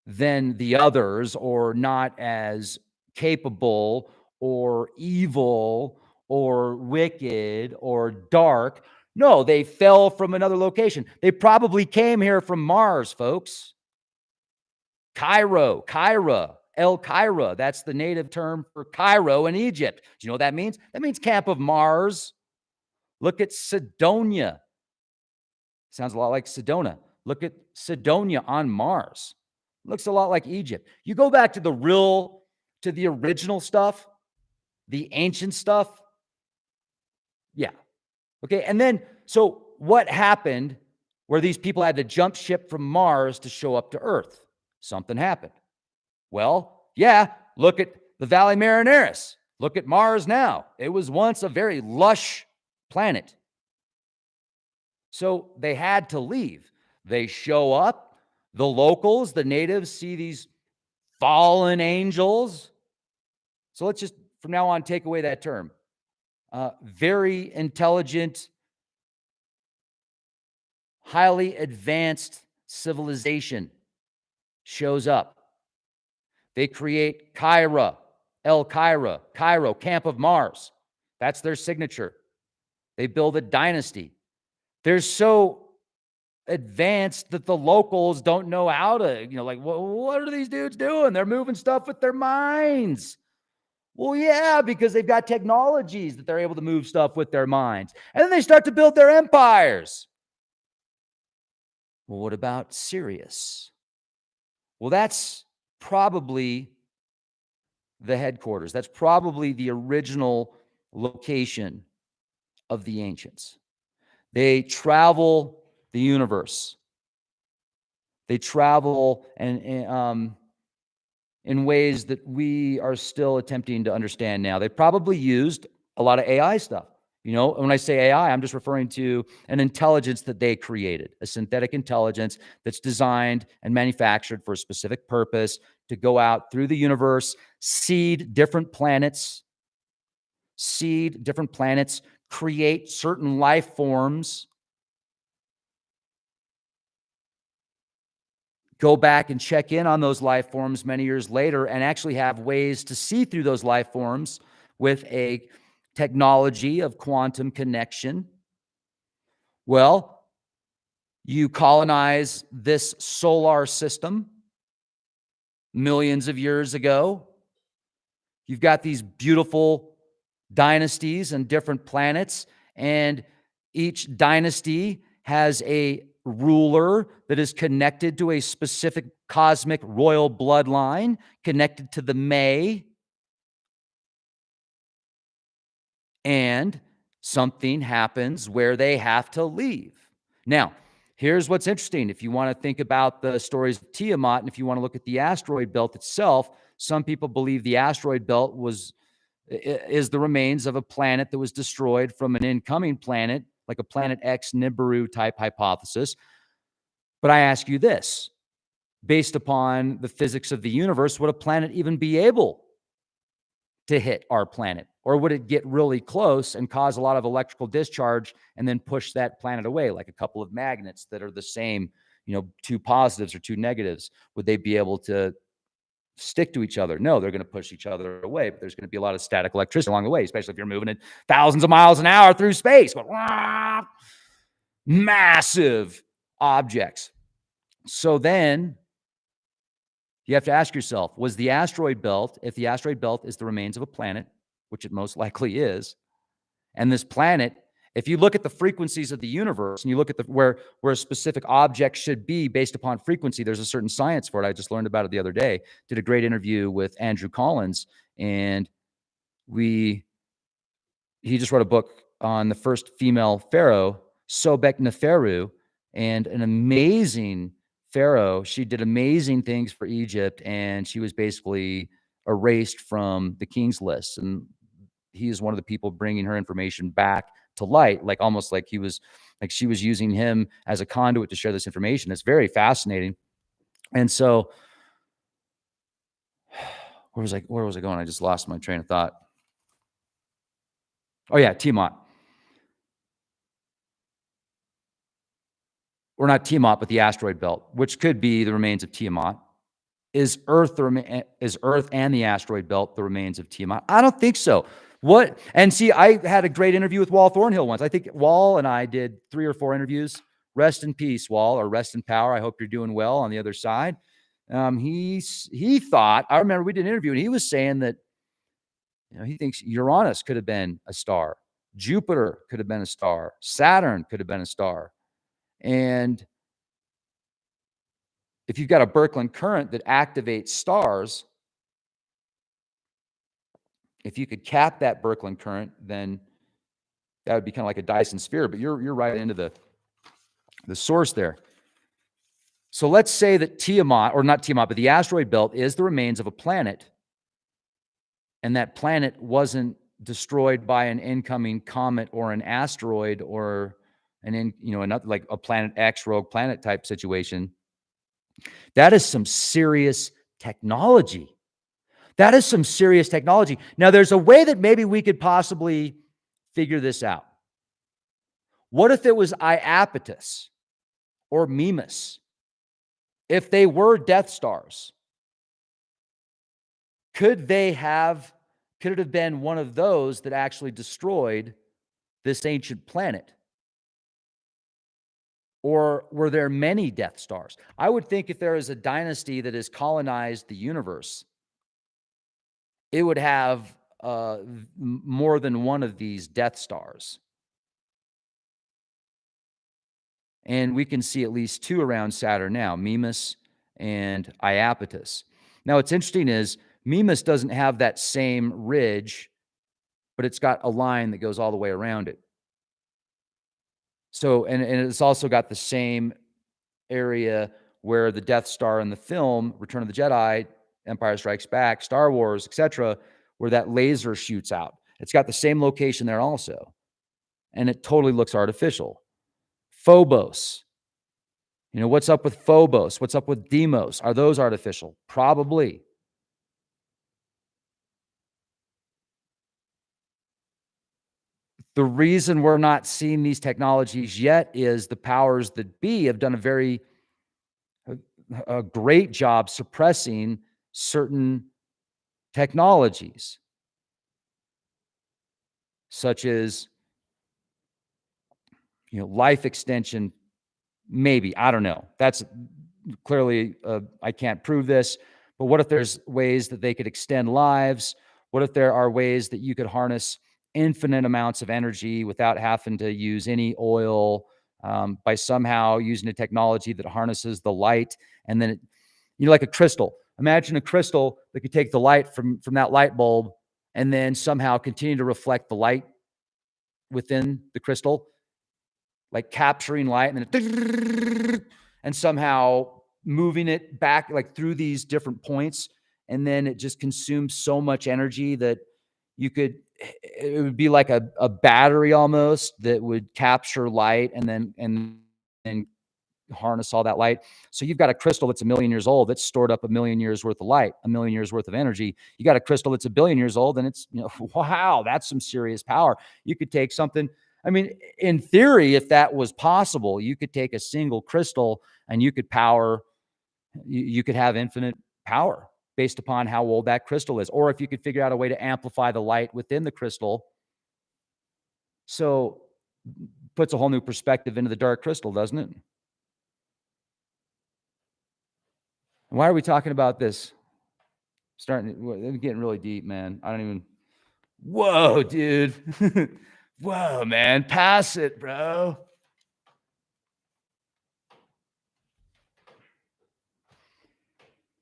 than the others or not as capable or evil or wicked or dark. No, they fell from another location. They probably came here from Mars, folks. Cairo, Cairo, El Cairo. That's the native term for Cairo in Egypt. Do you know what that means? That means camp of Mars. Look at Cydonia. Sounds a lot like Sedona. Look at Cydonia on Mars. Looks a lot like Egypt. You go back to the real, to the original stuff, the ancient stuff. Yeah. Okay. And then, so what happened where these people had to jump ship from Mars to show up to Earth? Something happened. Well, yeah, look at the Valles Marineris. Look at Mars now. It was once a very lush planet. So they had to leave. They show up, the locals, the natives, see these fallen angels. So let's just from now on take away that term. Uh, very intelligent, highly advanced civilization shows up. They create Kyra, El Kyra, Cairo, Camp of Mars. That's their signature. They build a dynasty. They're so advanced that the locals don't know how to, you know, like, what, what are these dudes doing? They're moving stuff with their minds. Well, yeah, because they've got technologies that they're able to move stuff with their minds. And then they start to build their empires. Well, what about Sirius? Well, that's probably the headquarters. That's probably the original location of the ancients. They travel the universe. They travel and, um, in ways that we are still attempting to understand now. They probably used a lot of AI stuff. You know, when I say AI, I'm just referring to an intelligence that they created, a synthetic intelligence that's designed and manufactured for a specific purpose to go out through the universe, seed different planets, seed different planets, create certain life forms go back and check in on those life forms many years later and actually have ways to see through those life forms with a technology of quantum connection. Well, you colonize this solar system millions of years ago. You've got these beautiful dynasties and different planets, and each dynasty has a ruler that is connected to a specific cosmic royal bloodline, connected to the May. And something happens where they have to leave. Now, here's what's interesting. If you want to think about the stories of Tiamat, and if you want to look at the asteroid belt itself, some people believe the asteroid belt was is the remains of a planet that was destroyed from an incoming planet like a Planet X Nibiru type hypothesis. But I ask you this based upon the physics of the universe, would a planet even be able to hit our planet? Or would it get really close and cause a lot of electrical discharge and then push that planet away, like a couple of magnets that are the same, you know, two positives or two negatives? Would they be able to stick to each other. No, they're going to push each other away, but there's going to be a lot of static electricity along the way, especially if you're moving at thousands of miles an hour through space. But, massive objects. So then you have to ask yourself, was the asteroid belt, if the asteroid belt is the remains of a planet, which it most likely is, and this planet if you look at the frequencies of the universe and you look at the where where a specific object should be based upon frequency, there's a certain science for it. I just learned about it the other day. Did a great interview with Andrew Collins, and we he just wrote a book on the first female pharaoh, Sobek Neferu, and an amazing pharaoh. She did amazing things for Egypt, and she was basically erased from the king's list. And he is one of the people bringing her information back to light, like almost like he was, like she was using him as a conduit to share this information. It's very fascinating. And so, [SIGHS] where was I? Where was I going? I just lost my train of thought. Oh yeah, Tiamat. Or not Tiamat, but the asteroid belt, which could be the remains of Tiamat. is Earth the is Earth and the asteroid belt the remains of Tiamat? I don't think so. What and see, I had a great interview with Wal Thornhill once. I think Wal and I did three or four interviews. Rest in peace, Wal, or rest in power. I hope you're doing well on the other side. Um, he's he thought I remember we did an interview and he was saying that you know he thinks Uranus could have been a star, Jupiter could have been a star, Saturn could have been a star, and if you've got a Birkeland current that activates stars, if you could cap that Birkeland current, then that would be kind of like a Dyson sphere, but you're, you're right into the, the source there. So let's say that Tiamat, or not Tiamat, but the asteroid belt is the remains of a planet, and that planet wasn't destroyed by an incoming comet or an asteroid or an in, you know, another like a planet X rogue planet type situation. That is some serious technology. That is some serious technology. Now, there's a way that maybe we could possibly figure this out. What if it was Iapetus or Mimas? If they were Death Stars, could they have, could it have been one of those that actually destroyed this ancient planet? Or were there many Death Stars? I would think if there is a dynasty that has colonized the universe, it would have uh, more than one of these Death Stars. And we can see at least two around Saturn now, Mimas and Iapetus. Now, what's interesting is Mimas doesn't have that same ridge, but it's got a line that goes all the way around it. So, and, and it's also got the same area where the Death Star in the film, Return of the Jedi, Empire Strikes Back, Star Wars, etc., where that laser shoots out. It's got the same location there also. And it totally looks artificial. Phobos. You know, what's up with Phobos? What's up with Deimos? Are those artificial? Probably. The reason we're not seeing these technologies yet is the powers that be have done a very a, great job suppressing certain technologies. Such as you know life extension maybe i don't know. That's clearly uh, i can't prove this but what if there's ways that they could extend lives? What if there are ways that you could harness infinite amounts of energy without having to use any oil um, by somehow using a technology that harnesses the light and then it, you know like a crystal imagine a crystal that could take the light from from that light bulb and then somehow continue to reflect the light within the crystal like capturing light and then [LAUGHS] and somehow moving it back like through these different points. And then it just consumes so much energy that you could eh, it would be like a, a battery almost that would capture light and then and and harness all that light. So you've got a crystal that's a million years old that's stored up a million years worth of light, a million years worth of energy. You got a crystal that's a billion years old and it's, you know, [LAUGHS] wow, that's some serious power. You could take something, I mean, in theory, if that was possible, you could take a single crystal and you could power, you, you could have infinite power based upon how old that crystal is. Or if you could figure out a way to amplify the light within the crystal. So puts a whole new perspective into the dark crystal, doesn't it? Why are we talking about this? Starting getting really deep, man. I don't even. Whoa, dude. [LAUGHS] Whoa, man. Pass it, bro.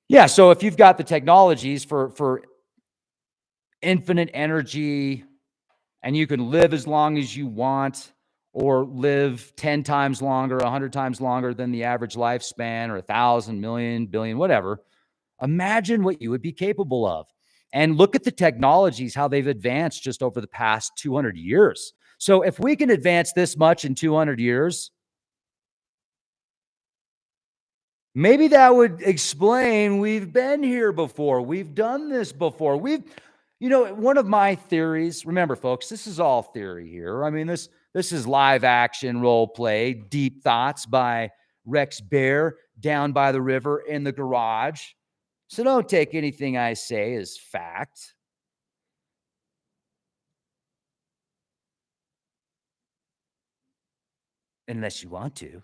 Yeah, so if you've got the technologies for for infinite energy and you can live as long as you want or live 10 times longer, 100 times longer than the average lifespan or a thousand, million, billion, whatever, imagine what you would be capable of. And look at the technologies, how they've advanced just over the past 200 years. So if we can advance this much in 200 years, maybe that would explain we've been here before. We've done this before. We've, you know, one of my theories, remember, folks, this is all theory here. I mean, this this is live action role play, Deep Thoughts by Rex Bear down by the river in the garage. So don't take anything I say as fact. Unless you want to.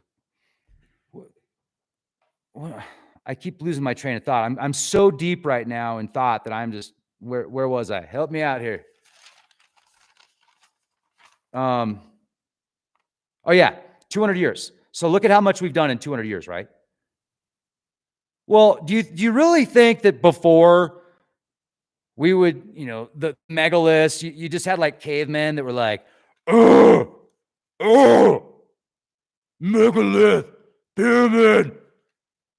I keep losing my train of thought. I'm, I'm so deep right now in thought that I'm just, where, where was I? Help me out here. Um, oh yeah, 200 years. So look at how much we've done in 200 years, right? Well, do you, do you really think that before we would, you know, the megaliths, you, you just had like cavemen that were like, oh, oh, megalith, pyramid,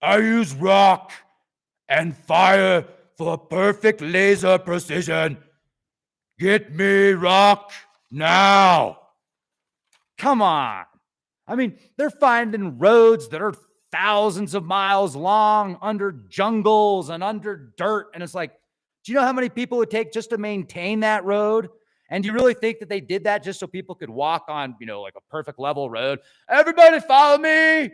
I use rock and fire for perfect laser precision. Get me rock now. Come on. I mean, they're finding roads that are thousands of miles long under jungles and under dirt. And it's like, do you know how many people it would take just to maintain that road? And do you really think that they did that just so people could walk on, you know, like a perfect level road? Everybody follow me.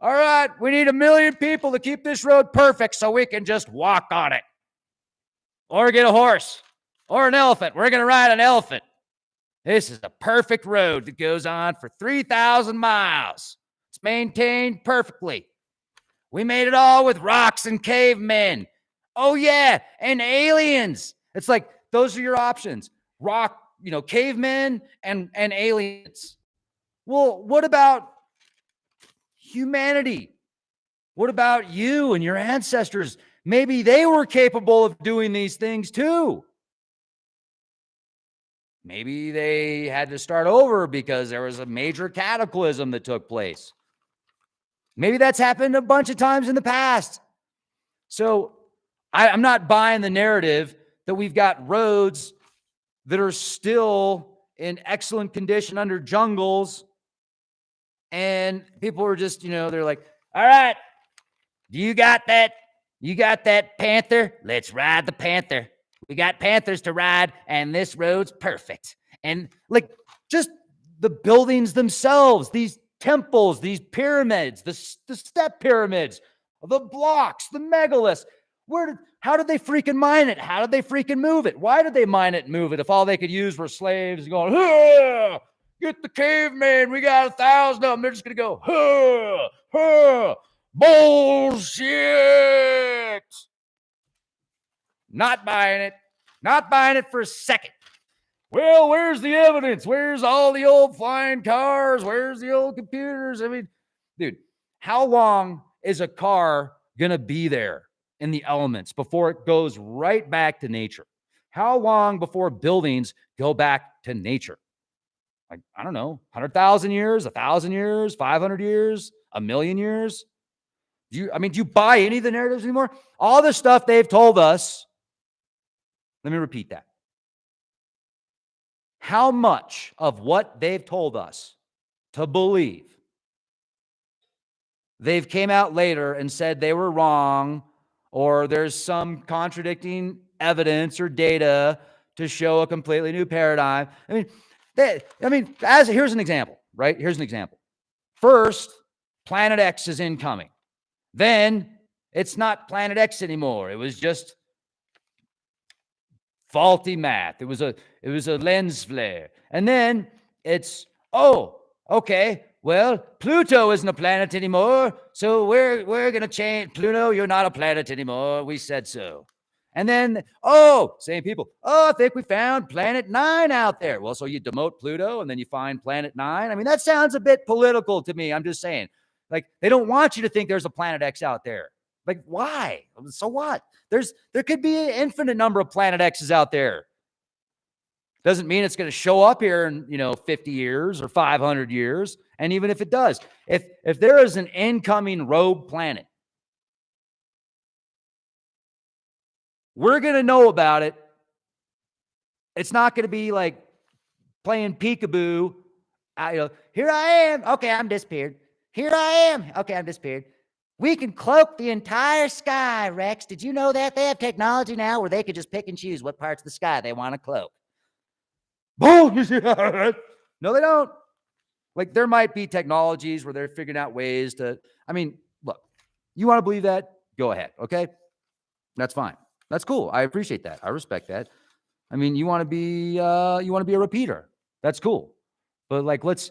All right, we need a million people to keep this road perfect so we can just walk on it. Or get a horse or an elephant. We're going to ride an elephant. This is a perfect road that goes on for 3,000 miles. It's maintained perfectly. We made it all with rocks and cavemen. Oh, yeah, and aliens. It's like those are your options rock, you know, cavemen and, and aliens. Well, what about humanity? What about you and your ancestors? Maybe they were capable of doing these things too. Maybe they had to start over because there was a major cataclysm that took place. Maybe that's happened a bunch of times in the past. So I, am not buying the narrative that we've got roads that are still in excellent condition under jungles. And people are just, you know, they're like, all right, do you got that? You got that panther? Let's ride the panther. We got Panthers to ride, and this road's perfect. And like just the buildings themselves, these temples, these pyramids, the, the step pyramids, the blocks, the megaliths. Where did how did they freaking mine it? How did they freaking move it? Why did they mine it and move it if all they could use were slaves going, get the caveman, we got a thousand of them. They're just gonna go, huh, huh, bullshit. Not buying it. Not buying it for a second. Well, where's the evidence? Where's all the old flying cars? Where's the old computers? I mean, dude, how long is a car going to be there in the elements before it goes right back to nature? How long before buildings go back to nature? Like, I don't know, 100,000 years, 1,000 years, 500 years, a million years? Do you, I mean, do you buy any of the narratives anymore? All the stuff they've told us let me repeat that. How much of what they've told us to believe they've came out later and said they were wrong or there's some contradicting evidence or data to show a completely new paradigm. I mean, they, I mean, as here's an example, right? Here's an example. First, Planet X is incoming. Then it's not Planet X anymore. It was just faulty math. It was a it was a lens flare. And then it's oh, okay. Well, Pluto isn't a planet anymore, so we're we're gonna change Pluto. You're not a planet anymore. We said so. And then, oh, same people. Oh, I think we found planet nine out there. Well, so you demote Pluto and then you find planet nine. I mean, that sounds a bit political to me. I'm just saying. Like, they don't want you to think there's a planet X out there. Like, why? So what? There's there could be an infinite number of planet X's out there. Doesn't mean it's going to show up here in, you know, 50 years or 500 years. And even if it does, if if there is an incoming rogue planet, we're going to know about it. It's not going to be like playing peekaboo. I, you know, here I am. Okay, I'm disappeared. Here I am. Okay, I'm disappeared. We can cloak the entire sky, Rex. Did you know that? They have technology now where they could just pick and choose what parts of the sky they want to cloak. Boom! no, they don't. Like there might be technologies where they're figuring out ways to. I mean, look, you want to believe that? Go ahead. Okay. That's fine. That's cool. I appreciate that. I respect that. I mean, you want to be uh, you want to be a repeater. That's cool. But like, let's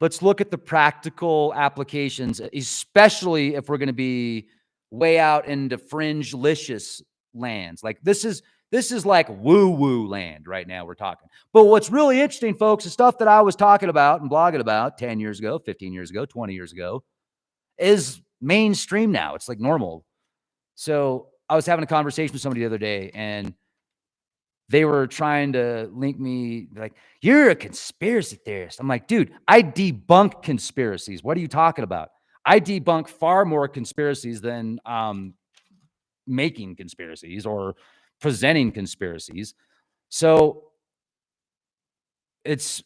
let's look at the practical applications, especially if we're going to be way out into fringe licious lands. Like this is this is like woo woo land right now. We're talking. But what's really interesting, folks, is stuff that I was talking about and blogging about 10 years ago, 15 years ago, 20 years ago is mainstream now. It's like normal. So I was having a conversation with somebody the other day and they were trying to link me like, you're a conspiracy theorist. I'm like, dude, I debunk conspiracies. What are you talking about? I debunk far more conspiracies than um, making conspiracies or presenting conspiracies. So it's,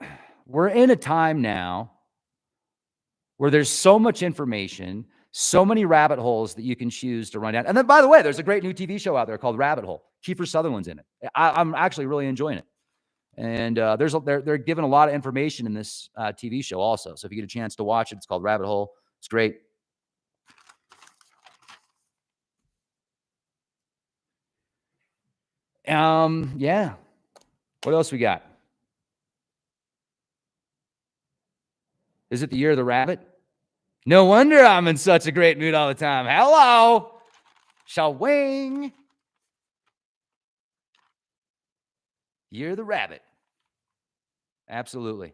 [SIGHS] we're in a time now where there's so much information, so many rabbit holes that you can choose to run down. And then, by the way, there's a great new TV show out there called Rabbit Hole. Kiefer Sutherland's in it. I, am actually really enjoying it. And uh, there's they're they're giving a lot of information in this uh, TV show also. So if you get a chance to watch it, it's called Rabbit Hole. It's great. Um, yeah. What else we got? Is it the year of the rabbit? No wonder I'm in such a great mood all the time. Hello, Shao Year the rabbit. Absolutely.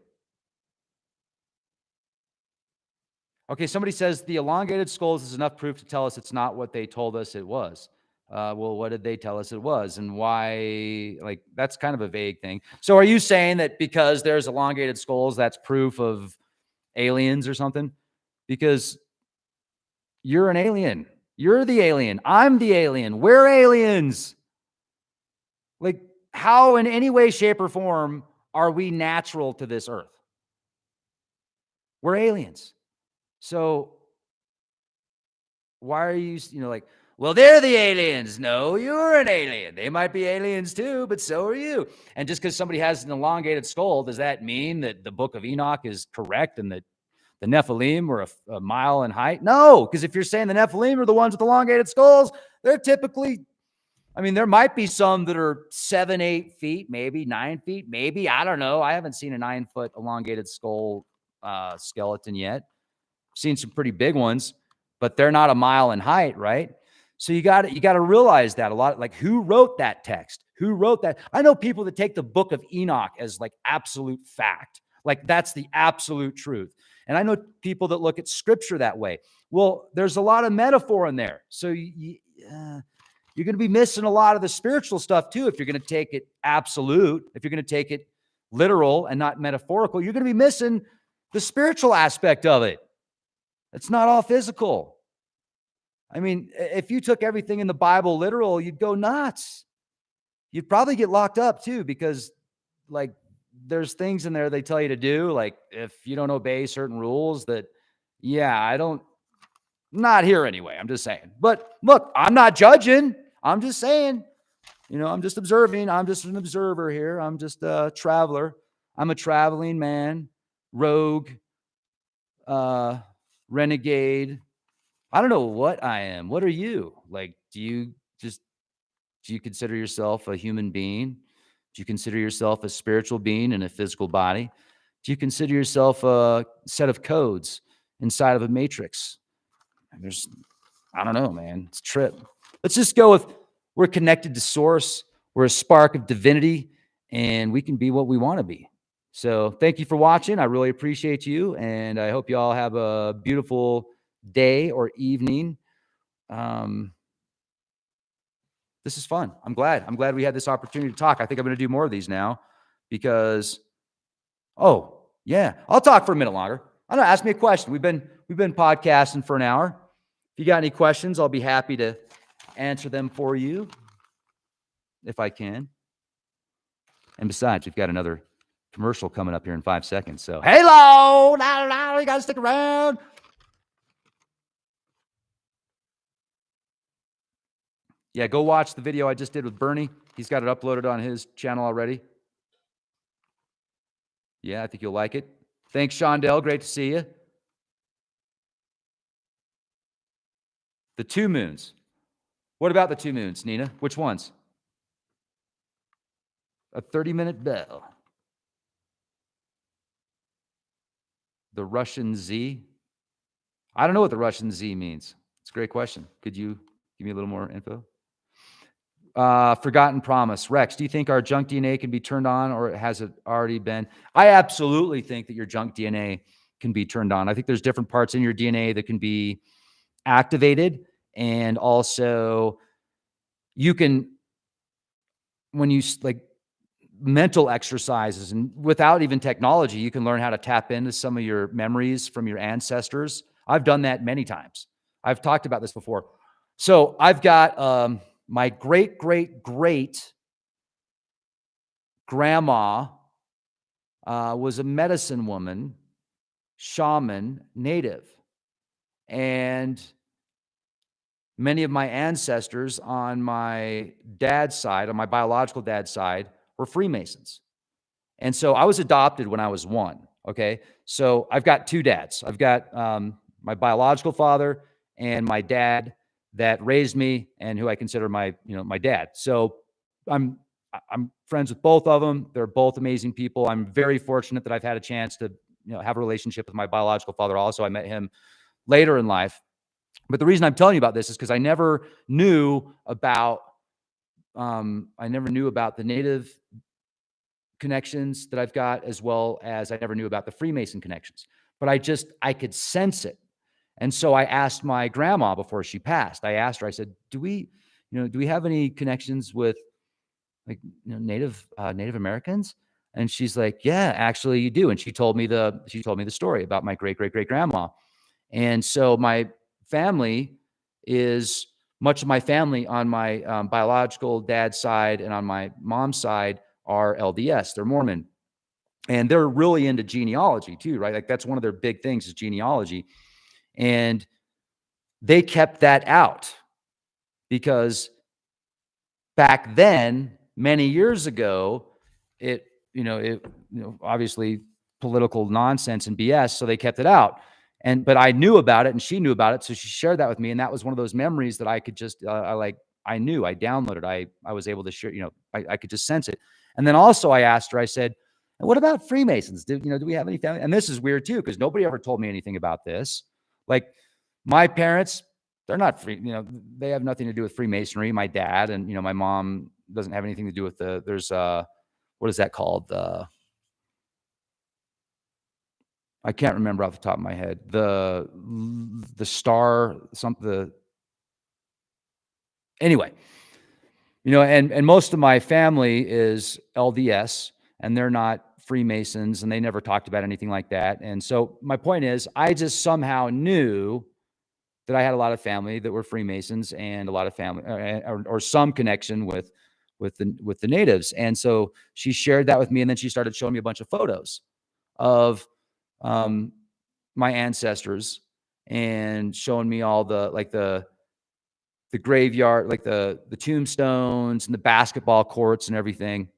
Okay, somebody says the elongated skulls is enough proof to tell us it's not what they told us it was uh, well, what did they tell us it was and why? Like, that's kind of a vague thing. So, are you saying that because there's elongated skulls, that's proof of aliens or something? Because you're an alien. You're the alien. I'm the alien. We're aliens. How in any way, shape, or form are we natural to this earth? We're aliens. So, why are you, you know, like, well, they're the aliens. No, you're an alien. They might be aliens too, but so are you. And just because somebody has an elongated skull, does that mean that the book of Enoch is correct and that the Nephilim were a, a mile in height? No, because if you're saying the Nephilim are the ones with elongated skulls, they're typically, I mean, there might be some that are seven, eight feet, maybe nine feet, maybe. I don't know. I haven't seen a nine foot elongated skull uh, skeleton yet. seen some pretty big ones, but they're not a mile in height, right? So you got you got to realize that a lot like who wrote that text? Who wrote that? I know people that take the book of Enoch as like absolute fact. Like that's the absolute truth. And I know people that look at scripture that way. Well, there's a lot of metaphor in there. So you, uh, you're going to be missing a lot of the spiritual stuff too if you're going to take it absolute, if you're going to take it literal and not metaphorical, you're going to be missing the spiritual aspect of it. It's not all physical. I mean, if you took everything in the Bible literal, you'd go nuts. You'd probably get locked up too, because like there's things in there they tell you to do. Like if you don't obey certain rules, that, yeah, I don't, not here anyway. I'm just saying. But look, I'm not judging. I'm just saying, you know, I'm just observing. I'm just an observer here. I'm just a traveler. I'm a traveling man, rogue, uh, renegade, I don't know what I am. What are you? Like, do you just do you consider yourself a human being? Do you consider yourself a spiritual being in a physical body? Do you consider yourself a set of codes inside of a matrix? And there's, I don't know, man. It's a trip. Let's just go with we're connected to source. We're a spark of divinity, and we can be what we want to be. So thank you for watching. I really appreciate you, and I hope you all have a beautiful day or evening. Um, this is fun. I'm glad. I'm glad we had this opportunity to talk. I think I'm going to do more of these now because, oh yeah, I'll talk for a minute longer. I don't. Ask me a question. We've been we've been podcasting for an hour. If you got any questions, I'll be happy to answer them for you if I can. And besides, we've got another commercial coming up here in five seconds. So, hello, you got to stick around. Yeah, go watch the video I just did with Bernie. He's got it uploaded on his channel already. Yeah, I think you'll like it. Thanks, Shondell. Great to see you. The two moons. What about the two moons, Nina? Which ones? A 30 minute bell. The Russian Z? I don't know what the Russian Z means. It's a great question. Could you give me a little more info? Uh, forgotten promise. Rex, do you think our junk DNA can be turned on or has it already been? I absolutely think that your junk DNA can be turned on. I think there's different parts in your DNA that can be activated. And also, you can, when you like mental exercises and without even technology, you can learn how to tap into some of your memories from your ancestors. I've done that many times. I've talked about this before. So I've got um, my great, great, great grandma uh, was a medicine woman, shaman, native. And many of my ancestors on my dad's side, on my biological dad's side, were Freemasons. And so I was adopted when I was one. Okay. So I've got two dads. I've got um, my biological father and my dad that raised me and who I consider my, you know, my dad. So I'm I'm friends with both of them. They're both amazing people. I'm very fortunate that I've had a chance to, you know, have a relationship with my biological father also. I met him later in life. But the reason I'm telling you about this is because I never knew about um, I never knew about the native connections that I've got, as well as I never knew about the Freemason connections. But I just I could sense it. And so I asked my grandma before she passed. I asked her, I said, "Do we, you know, do we have any connections with like you know, Native uh, Native Americans?" And she's like, "Yeah, actually, you do." And she told me the she told me the story about my great great great grandma. And so my family is much of my family on my um, biological dad's side and on my mom's side are LDS. They're Mormon, and they're really into genealogy too, right? Like that's one of their big things is genealogy. And they kept that out because back then, many years ago, it, you know, it, you know, obviously political nonsense and BS. So they kept it out. And, but I knew about it and she knew about it. So she shared that with me. And that was one of those memories that I could just, uh, I like, I knew I downloaded, I, I was able to share, you know, I, I could just sense it. And then also I asked her, I said, what about Freemasons? Do, you know, do we have any family? And this is weird too, because nobody ever told me anything about this. Like my parents, they're not free, you know, they have nothing to do with Freemasonry. My dad and, you know, my mom doesn't have anything to do with the, there's uh what is that called? The, I can't remember off the top of my head. The, the star, some, the, anyway, you know, and, and most of my family is LDS and they're not Freemasons and they never talked about anything like that. And so my point is, I just somehow knew that I had a lot of family that were Freemasons and a lot of family or, or, or, some connection with with the with the natives. And so she shared that with me, and then she started showing me a bunch of photos of um, my ancestors and showing me all the like the the graveyard, like the the tombstones and the basketball courts and everything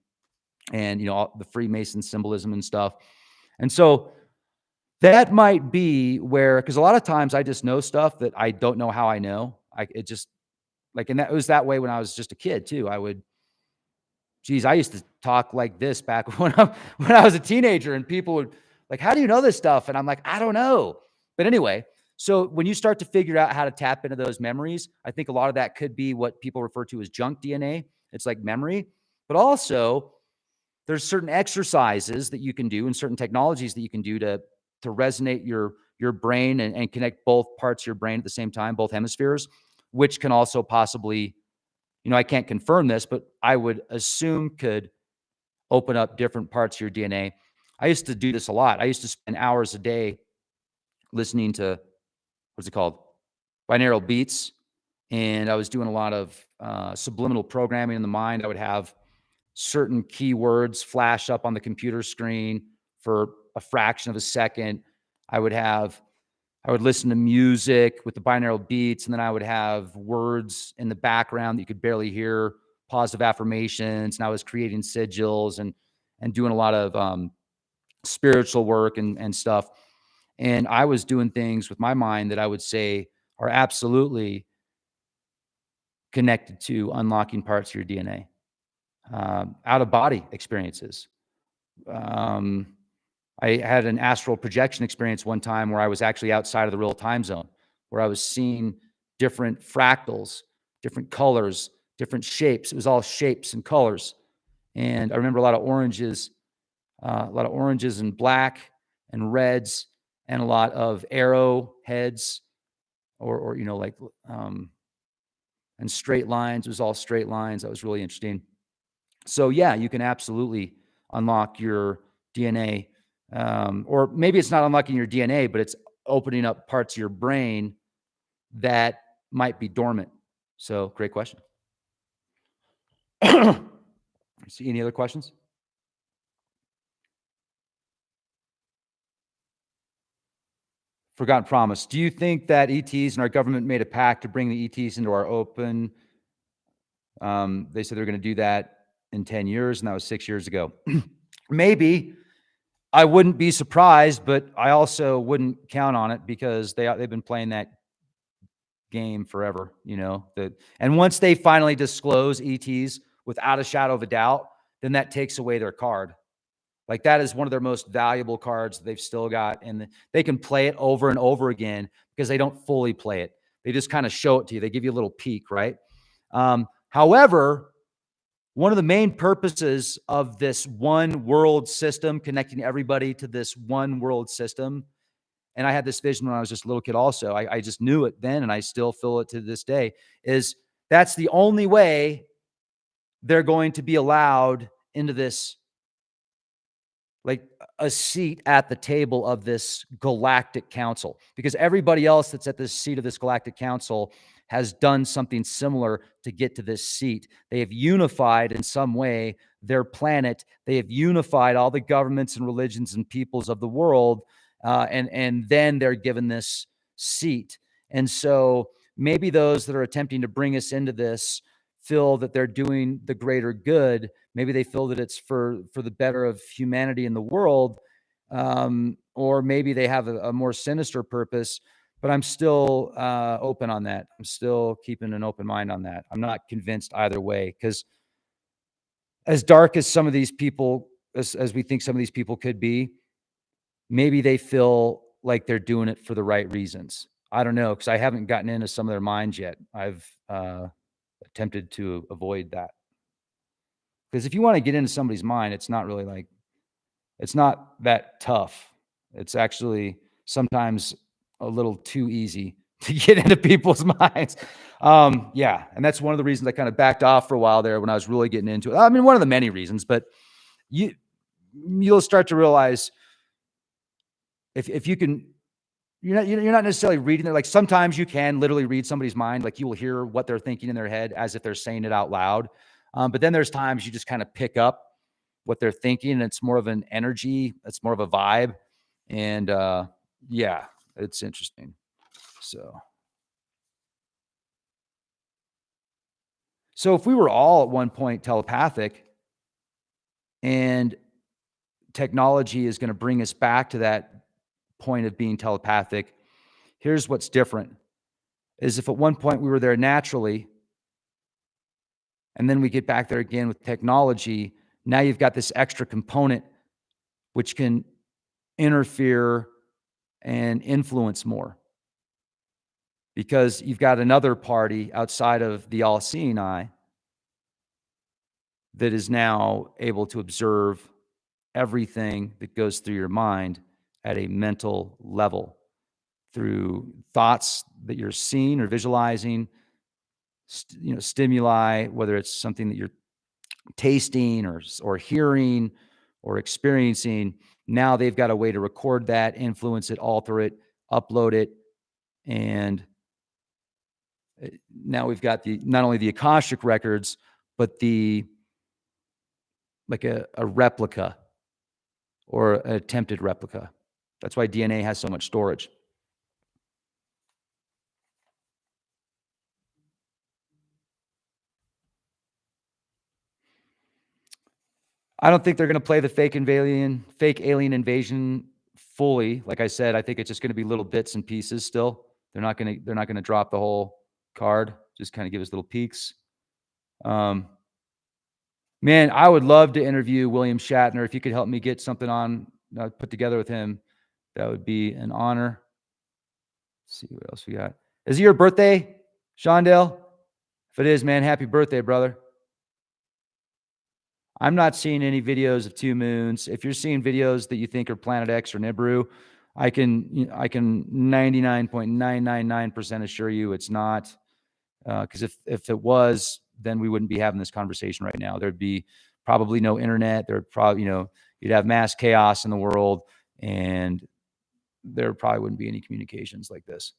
and you know the Freemason symbolism and stuff. And so that might be where because a lot of times I just know stuff that I don't know how I know. I it just like and that was that way when I was just a kid too. I would geez, I used to talk like this back [LAUGHS] when I when I was a teenager and people would like, how do you know this stuff? And I'm like, I don't know. But anyway, so when you start to figure out how to tap into those memories, I think a lot of that could be what people refer to as junk DNA. It's like memory, but also there's certain exercises that you can do and certain technologies that you can do to to resonate your your brain and, and connect both parts of your brain at the same time, both hemispheres, which can also possibly, you know, I can't confirm this, but I would assume could open up different parts of your DNA. I used to do this a lot. I used to spend hours a day listening to what's it called? Binaural beats. And I was doing a lot of uh, subliminal programming in the mind. I would have certain keywords flash up on the computer screen for a fraction of a second. I would have, I would listen to music with the binaural beats, and then I would have words in the background that you could barely hear, positive affirmations, and I was creating sigils and and doing a lot of um, spiritual work and and stuff. And I was doing things with my mind that I would say are absolutely connected to unlocking parts of your DNA, um, out of body experiences. Um, I had an astral projection experience one time where I was actually outside of the real time zone, where I was seeing different fractals, different colors, different shapes. It was all shapes and colors. And I remember a lot of oranges, a lot of oranges and black and reds, and a lot of arrow heads, or, or you know, like, um, and straight lines. It was all straight lines. That was really interesting. So yeah, you can absolutely unlock your DNA, um, or maybe it's not unlocking your DNA, but it's opening up parts of your brain that might be dormant. So great question. [COUGHS] See any other questions? Forgotten promise. Do you think that ETs and our government made a pact to bring the ETs into our open? Um, they said they're going to do that in 10 years, and that was six years ago. [CLEARS THROAT] Maybe I wouldn't be surprised, but I also wouldn't count on it because they they've been playing that game forever, you know. That and once they finally disclose ETs without a shadow of a doubt, then that takes away their card. Like that is one of their most valuable cards they've still got. And they can play it over and over again because they don't fully play it. They just kind of show it to you. They give you a little peek, right? Um, however, one of the main purposes of this one world system, connecting everybody to this one world system, and I had this vision when I was just a little kid also. I, I just knew it then and I still feel it to this day, is that's the only way they're going to be allowed into this like a seat at the table of this galactic council because everybody else that's at this seat of this galactic council has done something similar to get to this seat. They have unified in some way their planet. They have unified all the governments and religions and peoples of the world. Uh, and, and then they're given this seat. And so maybe those that are attempting to bring us into this feel that they're doing the greater good. Maybe they feel that it's for for the better of humanity in the world, um, or maybe they have a, a, more sinister purpose. But I'm still uh, open on that. I'm still keeping an open mind on that. I'm not convinced either way because as dark as some of these people, as, as we think some of these people could be, maybe they feel like they're doing it for the right reasons. I don't know because I haven't gotten into some of their minds yet. I've uh, attempted to avoid that. Because if you want to get into somebody's mind, it's not really like, it's not that tough. It's actually sometimes a little too easy [LAUGHS] to get into people's [LAUGHS] minds. Um, yeah. And that's one of the reasons I kind of backed off for a while there when I was really getting into it. I mean, one of the many reasons, but you, you'll start to realize if, if you can you're not you're not necessarily reading it. Like sometimes you can literally read somebody's mind. Like you will hear what they're thinking in their head as if they're saying it out loud. Um, but then there's times you just kind of pick up what they're thinking. And it's more of an energy. It's more of a vibe. And uh, yeah, it's interesting. So. So if we were all at one point telepathic and technology is going to bring us back to that point of being telepathic. Here's what's different is if at one point we were there naturally, and then we get back there again with technology, now you've got this extra component which can interfere and influence more. Because you've got another party outside of the all seeing eye that is now able to observe everything that goes through your mind at a mental level through thoughts that you're seeing or visualizing, you know, stimuli, whether it's something that you're tasting or, or hearing or experiencing. Now they've got a way to record that, influence it, alter it, upload it. And eh, now we've got the, not only the Akashic records, but the, like a, a replica or attempted replica. That's why DNA has so much storage. I don't think they're going to play the fake alien, fake alien invasion fully. Like I said, I think it's just going to be little bits and pieces still. They're not going to, they're not going to drop the whole card. just kind of give us little peeks. Um, man, I would love to interview William Shatner. If you could help me get something on uh, put together with him, that would be an honor. Let's see what else we got. Is it your birthday, Shondell? If it is, man, happy birthday, brother. I'm not seeing any videos of two moons. If you're seeing videos that you think are Planet X or Nibiru, I can I can 99.999% assure you it's not. Because uh, if if it was, then we wouldn't be having this conversation right now. There'd be probably no internet. There'd probably you know you'd have mass chaos in the world, and there probably wouldn't be any communications like this.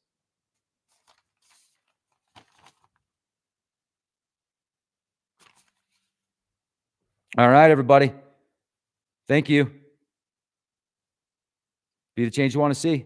All right, everybody. Thank you. Be the change you want to see.